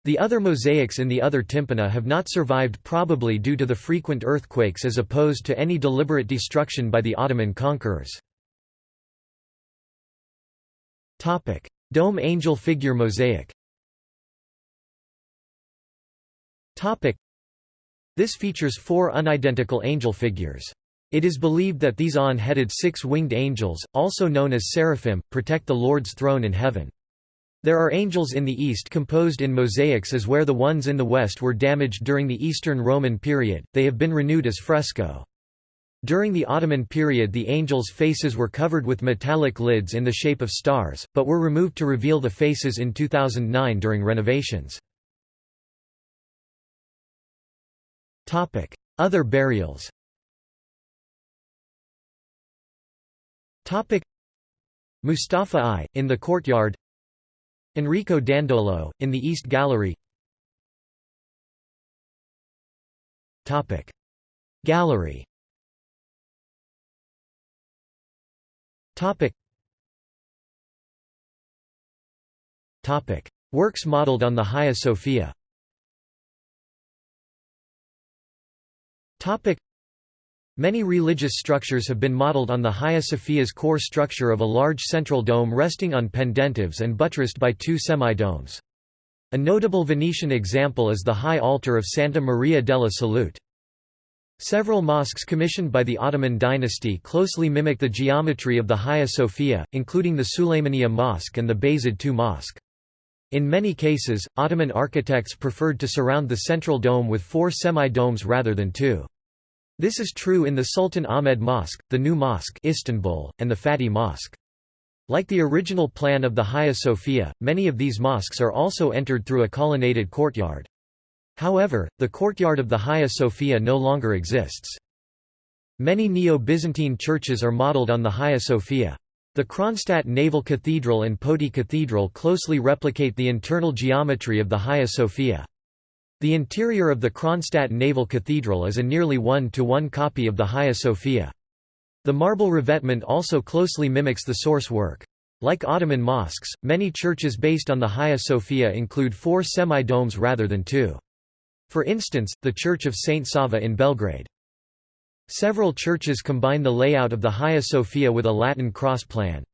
The other mosaics in the other tympana have not survived probably due to the frequent earthquakes as opposed to any deliberate destruction by the Ottoman conquerors. Dome angel figure mosaic This features four unidentical angel figures. It is believed that these on-headed six-winged angels, also known as seraphim, protect the Lord's throne in heaven. There are angels in the east composed in mosaics as where the ones in the west were damaged during the Eastern Roman period, they have been renewed as fresco. During the Ottoman period the angels' faces were covered with metallic lids in the shape of stars, but were removed to reveal the faces in 2009 during renovations. Other burials Mustafa I, in the courtyard Enrico Dandolo, in the East Gallery Gallery Topic. Topic. Works modeled on the Hagia Sophia Topic. Many religious structures have been modeled on the Hagia Sophia's core structure of a large central dome resting on pendentives and buttressed by two semi-domes. A notable Venetian example is the high altar of Santa Maria della Salute. Several mosques commissioned by the Ottoman dynasty closely mimic the geometry of the Hagia Sophia, including the Süleymaniye Mosque and the Bayezid II Mosque. In many cases, Ottoman architects preferred to surround the central dome with four semi-domes rather than two. This is true in the Sultan Ahmed Mosque, the New Mosque Istanbul, and the Fatih Mosque. Like the original plan of the Hagia Sophia, many of these mosques are also entered through a colonnaded courtyard. However, the courtyard of the Hagia Sophia no longer exists. Many Neo-Byzantine churches are modeled on the Hagia Sophia. The Kronstadt Naval Cathedral and Poti Cathedral closely replicate the internal geometry of the Hagia Sophia. The interior of the Kronstadt Naval Cathedral is a nearly one-to-one -one copy of the Hagia Sophia. The marble revetment also closely mimics the source work. Like Ottoman mosques, many churches based on the Hagia Sophia include four semi-domes rather than two. For instance, the Church of St. Sava in Belgrade. Several churches combine the layout of the Hagia Sophia with a Latin cross plan.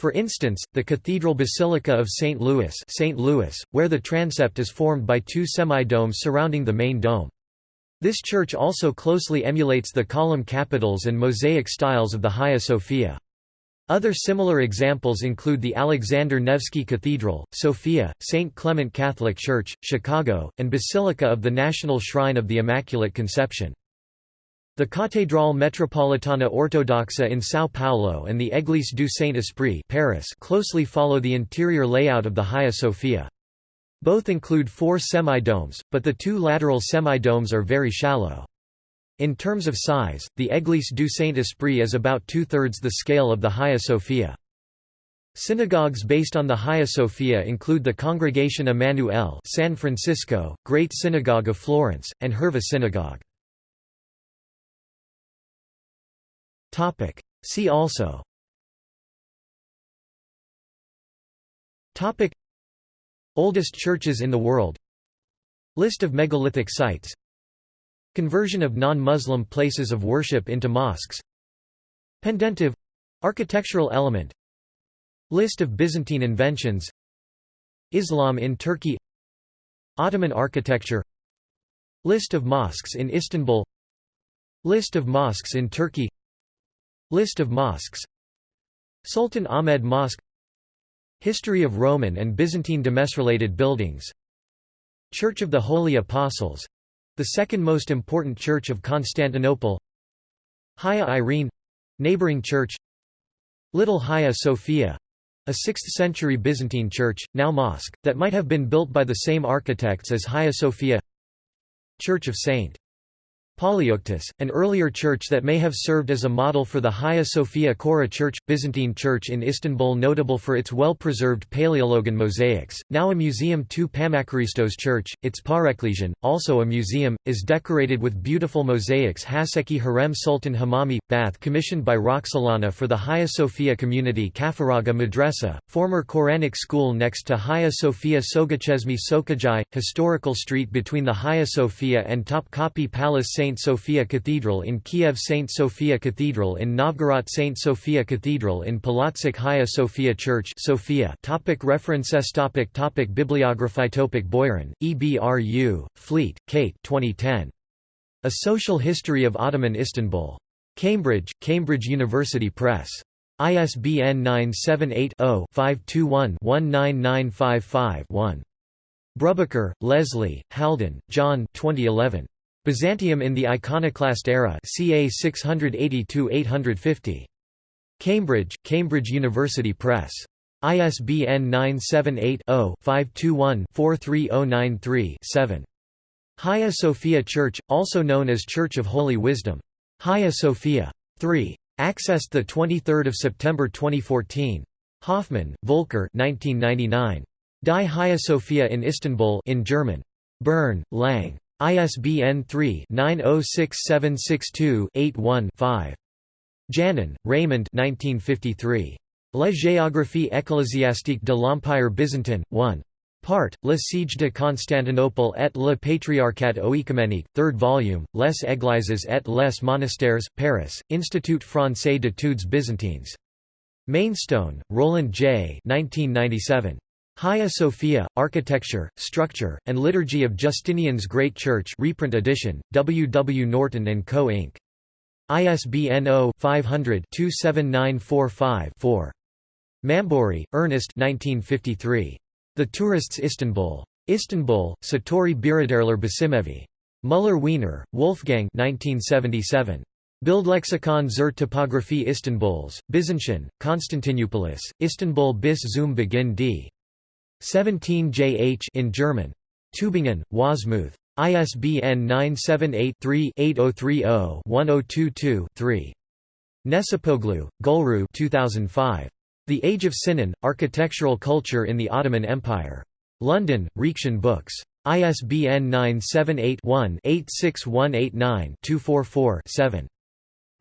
For instance, the Cathedral Basilica of St. Louis, St. Louis where the transept is formed by two semi-domes surrounding the main dome. This church also closely emulates the column capitals and mosaic styles of the Hagia Sophia. Other similar examples include the Alexander Nevsky Cathedral, Sophia, St. Clement Catholic Church, Chicago, and Basilica of the National Shrine of the Immaculate Conception. The Catedral Metropolitana Ortodoxa in São Paulo and the Église du Saint-Esprit Paris closely follow the interior layout of the Hagia Sophia. Both include four semi-domes, but the two lateral semi-domes are very shallow. In terms of size, the Église du Saint-Esprit is about two-thirds the scale of the Hagia Sophia. Synagogues based on the Hagia Sophia include the Congregation Emmanuel San Francisco, Great Synagogue of Florence, and Hurva Synagogue. Topic. See also. Topic. Oldest churches in the world. List of megalithic sites. Conversion of non-Muslim places of worship into mosques. Pendentive — architectural element. List of Byzantine inventions. Islam in Turkey. Ottoman architecture. List of mosques in Istanbul. List of mosques in Turkey List of mosques. Sultan Ahmed Mosque. History of Roman and Byzantine demesrelated buildings. Church of the Holy Apostles — the second most important church of Constantinople. Hagia Irene — neighboring church. Little Hagia Sophia — a 6th-century Byzantine church, now mosque, that might have been built by the same architects as Hagia Sophia. Church of St. Polyeuctus, an earlier church that may have served as a model for the Hagia Sophia Chora Church, Byzantine church in Istanbul notable for its well-preserved Paleologan mosaics, now a museum II Pammakaristos Church, its Pareklesian, also a museum, is decorated with beautiful mosaics Haseki Hürrem Sultan Hamamı, bath commissioned by Roxolana for the Hagia Sophia community Caferağa Madrasa, former Quranic school next to Hagia Sophia Soğukçeşme Sokağı, historical street between the Hagia Sophia and Topkapi Palace St. St. Sophia Cathedral in Kiev St. Sophia Cathedral in Novgorod St. Sophia Cathedral in Polotsk Hagia Sophia Church Sophia topic References topic topic Bibliography topic Boyarin, EBRU, Fleet, Kate 2010. A Social History of Ottoman Istanbul. Cambridge, Cambridge University Press. ISBN 978 0 521 19955 1. Brubaker, Leslie, Haldon, John 2011. Byzantium in the Iconoclast Era ca 682–850. Cambridge, Cambridge University Press. ISBN 978-0-521-43093-7. Hagia Sophia Church, also known as Church of Holy Wisdom. Hagia Sophia. 3. Accessed 23 September 2014. Hoffman, Volker 1999. Die Hagia Sophia in Istanbul in German. Bern, Lang. ISBN 3-906762-81-5. Janin, Raymond 1953. La géographie ecclésiastique de l'Empire byzantin, 1. Part, Le siège de Constantinople et le patriarcat oecuménique, 3rd volume, Les Églises et les monastères, Paris, Institut français d'études byzantines. Mainstone, Roland J. 1997. Hagia Sophia, Architecture, Structure, and Liturgy of Justinian's Great Church reprint edition, W. W. Norton & Co. Inc. ISBN 0-500-27945-4. Mambouri, Ernest 1953. The Tourists Istanbul. Istanbul, Satori Biraderler Basimevi. Muller Wiener, Wolfgang 1977. Bildlexikon zur Topographie Istanbuls, Byzantium, Konstantinupolis, Istanbul bis zum Beginn d. 17 jh in German. Tübingen, Wasmuth. ISBN 978-3-8030-1022-3. Necipoğlu, Gulru 2005. The Age of Sinan, Architectural Culture in the Ottoman Empire. London, Reaktion Books. ISBN 978-1-86189-244-7.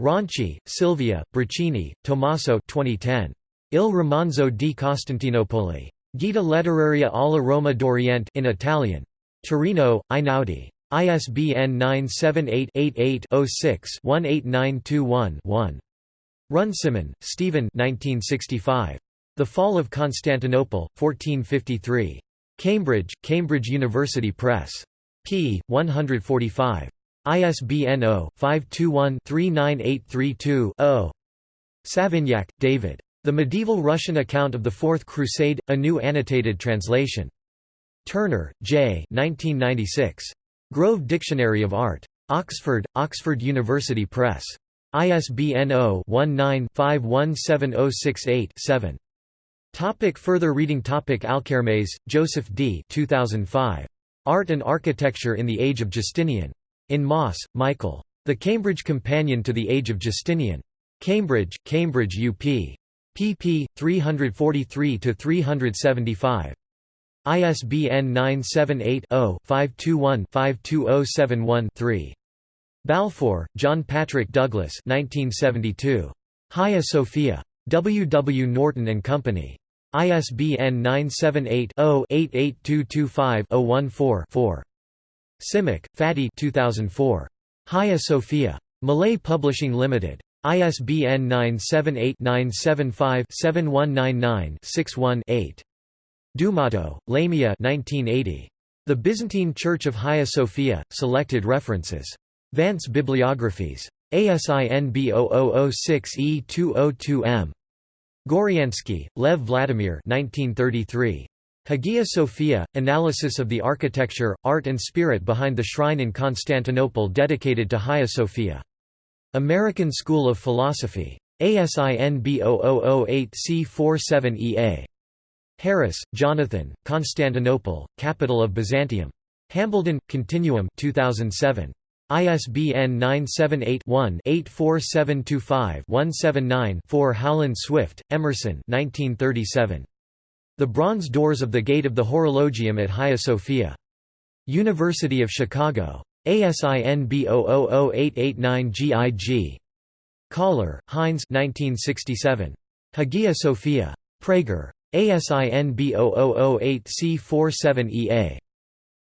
Ronchey, Silvia, Braccini, Tommaso 2010. Il romanzo di Costantinopoli. Guida letteraria alla Roma d'Oriente in Italian. Torino, Einaudi. ISBN 978-88-06-18921-1. Runciman, Stephen 1965. The Fall of Constantinople, 1453. Cambridge, Cambridge University Press. p. 145. ISBN 0-521-39832-0. Savignac, David. The Medieval Russian Account of the Fourth Crusade, a new annotated translation. Turner, J. 1996. Grove Dictionary of Art. Oxford, Oxford University Press. ISBN 0-19-517068-7. Topic further reading Topic Alchermes, Joseph D. 2005. Art and Architecture in the Age of Justinian. In Maas, Michael. The Cambridge Companion to the Age of Justinian. Cambridge, Cambridge UP. Pp. 343–375. ISBN 978 0 521 52071 3. Balfour, John Patrick Douglas 1972. Hagia Sophia. W. W. Norton & Company. ISBN 978-0-88225-014-4. Simic, Fatih 2004. Hagia Sophia. Malay Publishing Limited. ISBN 978-975-7199-61-8. Doumato, Lamia 1980. The Byzantine Church of Hagia Sophia, Selected References. Vance Bibliographies. ASIN B0006E202M. Goryansky, Lev Vladimir 1933. Hagia Sophia, Analysis of the Architecture, Art and Spirit Behind the Shrine in Constantinople dedicated to Hagia Sophia. American School of Philosophy. ASIN B0008C47EA. Harris, Jonathan, Constantinople, Capital of Byzantium. Hambledon, Continuum 2007. ISBN 978-1-84725-179-4 Howland Swift, Emerson 1937. The Bronze Doors of the Gate of the Horologium at Hagia Sophia. University of Chicago. ASIN B000889GIG. Kahler, Heinz 1967. Hagia Sophia. Praeger. ASIN B0008C47EA.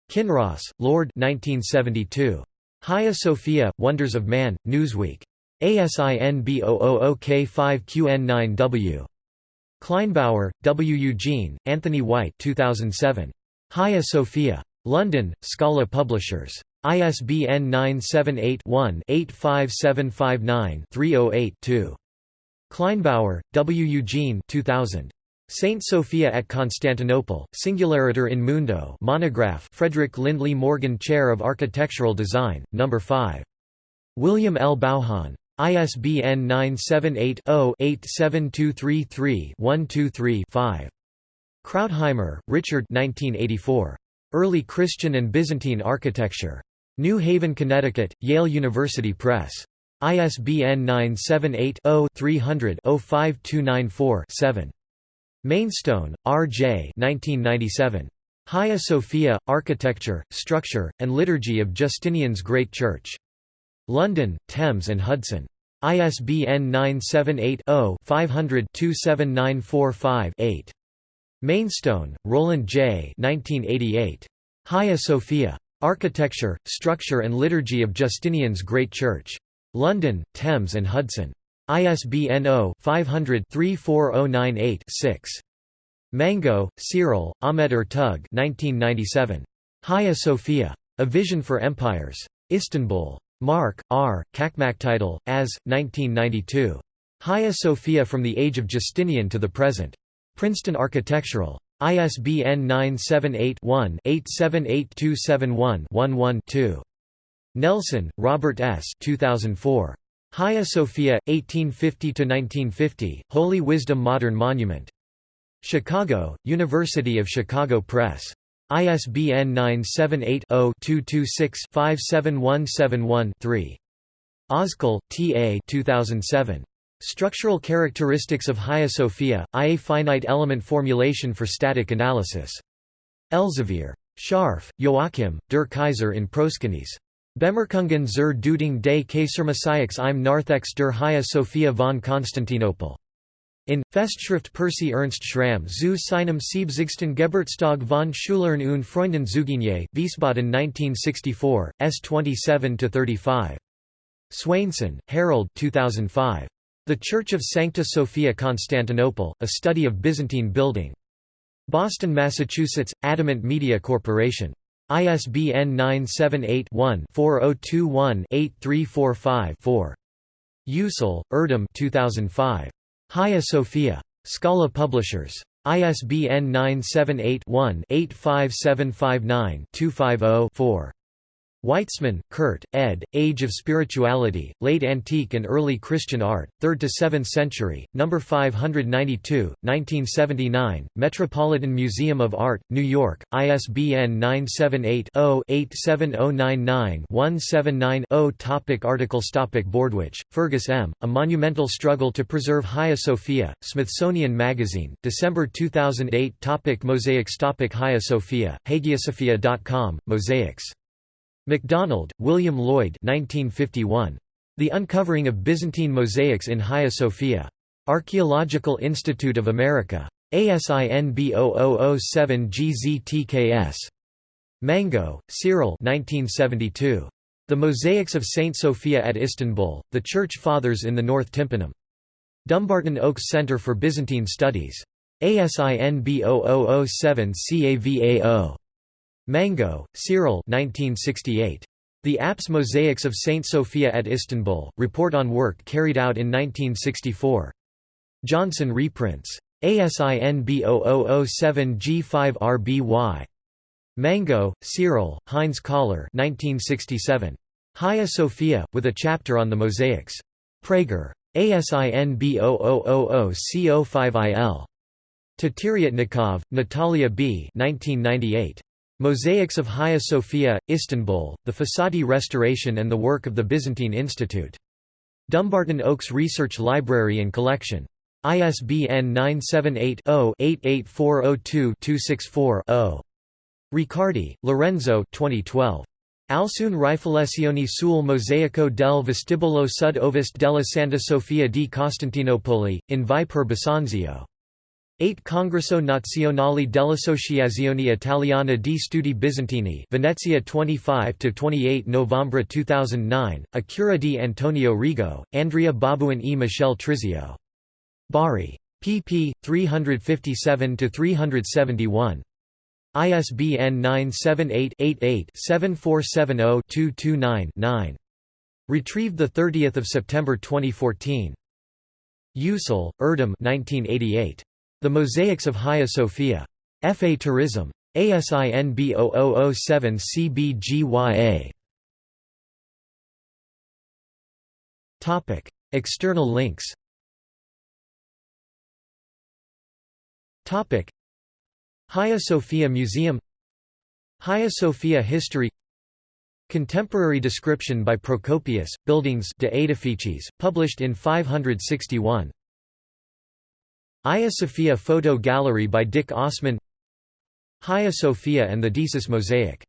Kinross, Lord 1972. Hagia Sophia, Wonders of Man, Newsweek. ASIN B000K5QN9W. Kleinbauer, W. Eugene, Anthony White 2007. Hagia Sophia. London, Scala Publishers. ISBN 978-1-85759-308-2. Kleinbauer, W. Eugene 2000. Saint Sophia at Constantinople, Singulariter in Mundo monograph Frederick Lindley Morgan Chair of Architectural Design, No. 5. William L. Bauhan. ISBN 978-0-87233-123-5. Krautheimer, Richard 1984. Early Christian and Byzantine Architecture. New Haven, Connecticut, Yale University Press. ISBN 978 0 300 05294 7. Mainstone, R. J. 1997. Hagia Sophia, Architecture, Structure, and Liturgy of Justinian's Great Church. London, Thames and Hudson. ISBN 978-0-500-27945-8. Mainstone, Roland J. 1988. Hagia Sophia. Architecture, Structure and Liturgy of Justinian's Great Church. London, Thames and Hudson. ISBN 0-500-34098-6. Mango, Cyril, Ahmed Ertug 1997. Hagia Sophia. A Vision for Empires. Istanbul. Mark, R., Title, as, 1992. Hagia Sophia from the Age of Justinian to the Present. Princeton Architectural. ISBN 978-1-878271-11-2. Nelson, Robert S. 2004. Hagia Sophia, 1850–1950, Holy Wisdom Modern Monument. Chicago, University of Chicago Press. ISBN 978-0-226-57171-3. Ozkal, T. A. 2007. Structural Characteristics of Hagia Sophia, IA Finite Element Formulation for Static Analysis. Elsevier. Scharf, Joachim, der Kaiser in Proskynese. Bemerkungen zur Deutung des Kaisermosaiks im Narthex der Hagia Sophia von Konstantinopel. In, Festschrift Percy Ernst Schramm zu seinem siebzigsten Geburtstag von Schülern und Freunden Zugenie, Wiesbaden 1964, s. 27–35. Swainson, Harold 2005. The Church of Sancta Sophia Constantinople, A Study of Byzantine Building. Boston, Massachusetts, Adamant Media Corporation. ISBN 978-1-4021-8345-4. Yücel, Erdem 2005. Hagia Sophia. Scala Publishers. ISBN 978-1-85759-250-4. Weitzmann, Kurt, ed., Age of Spirituality, Late Antique and Early Christian Art, 3rd to 7th Century, No. 592, 1979, Metropolitan Museum of Art, New York, ISBN 978-0-87099-179-0 Topic Articles Topic Bordewich, Fergus M., A Monumental Struggle to Preserve Hagia Sophia, Smithsonian Magazine, December 2008 Topic Mosaics Topic Hagia Sophia, hagiasophia.com, Mosaics MacDonald, William Lloyd 1951. The Uncovering of Byzantine Mosaics in Hagia Sophia. Archaeological Institute of America. ASIN B0007GZTKS. Mango, Cyril 1972. The Mosaics of Saint Sophia at Istanbul, The Church Fathers in the North Tympanum. Dumbarton Oaks Center for Byzantine Studies. ASIN B0007CAVAO. Mango, Cyril 1968. The Apse Mosaics of Saint Sophia at Istanbul, report on work carried out in 1964. Johnson reprints. ASIN B0007G5RBY. Mango, Cyril, Heinz Kahler 1967. Hagia Sophia, with a chapter on the mosaics. Praeger. ASIN B0000CO5IL. Teteriatnikov, Natalia B. 1998. Mosaics of Hagia Sophia, Istanbul, the Fossati Restoration and the Work of the Byzantine Institute. Dumbarton Oaks Research Library and Collection. ISBN 978-0-88402-264-0. Riccardi, Lorenzo 2012. Alcune riflessioni sul mosaico del vestibolo sud ovest della Santa Sofia di Costantinopoli, in Vie per Bisanzio. 8 Congresso Nazionale dell'Associazione Italiana di Studi Bizantini Venezia 25–28 Novembre 2009, a cura di Antonio Rigo, Andrea Babuin e Michel Trizio. Bari. pp. 357–371. ISBN 978-88-7470-229-9. Retrieved 30 September 2014. Yücel, Erdem 1988. The Mosaics of Hagia Sophia. F. A. Tourism. ASIN B0007 CBGYA. External links Hagia Sophia Museum Hagia Sophia History Contemporary description by Procopius, Buildings de Edifices, published in 561 Hagia Sophia photo gallery by Dick Osseman Hagia Sophia and the Deësis mosaic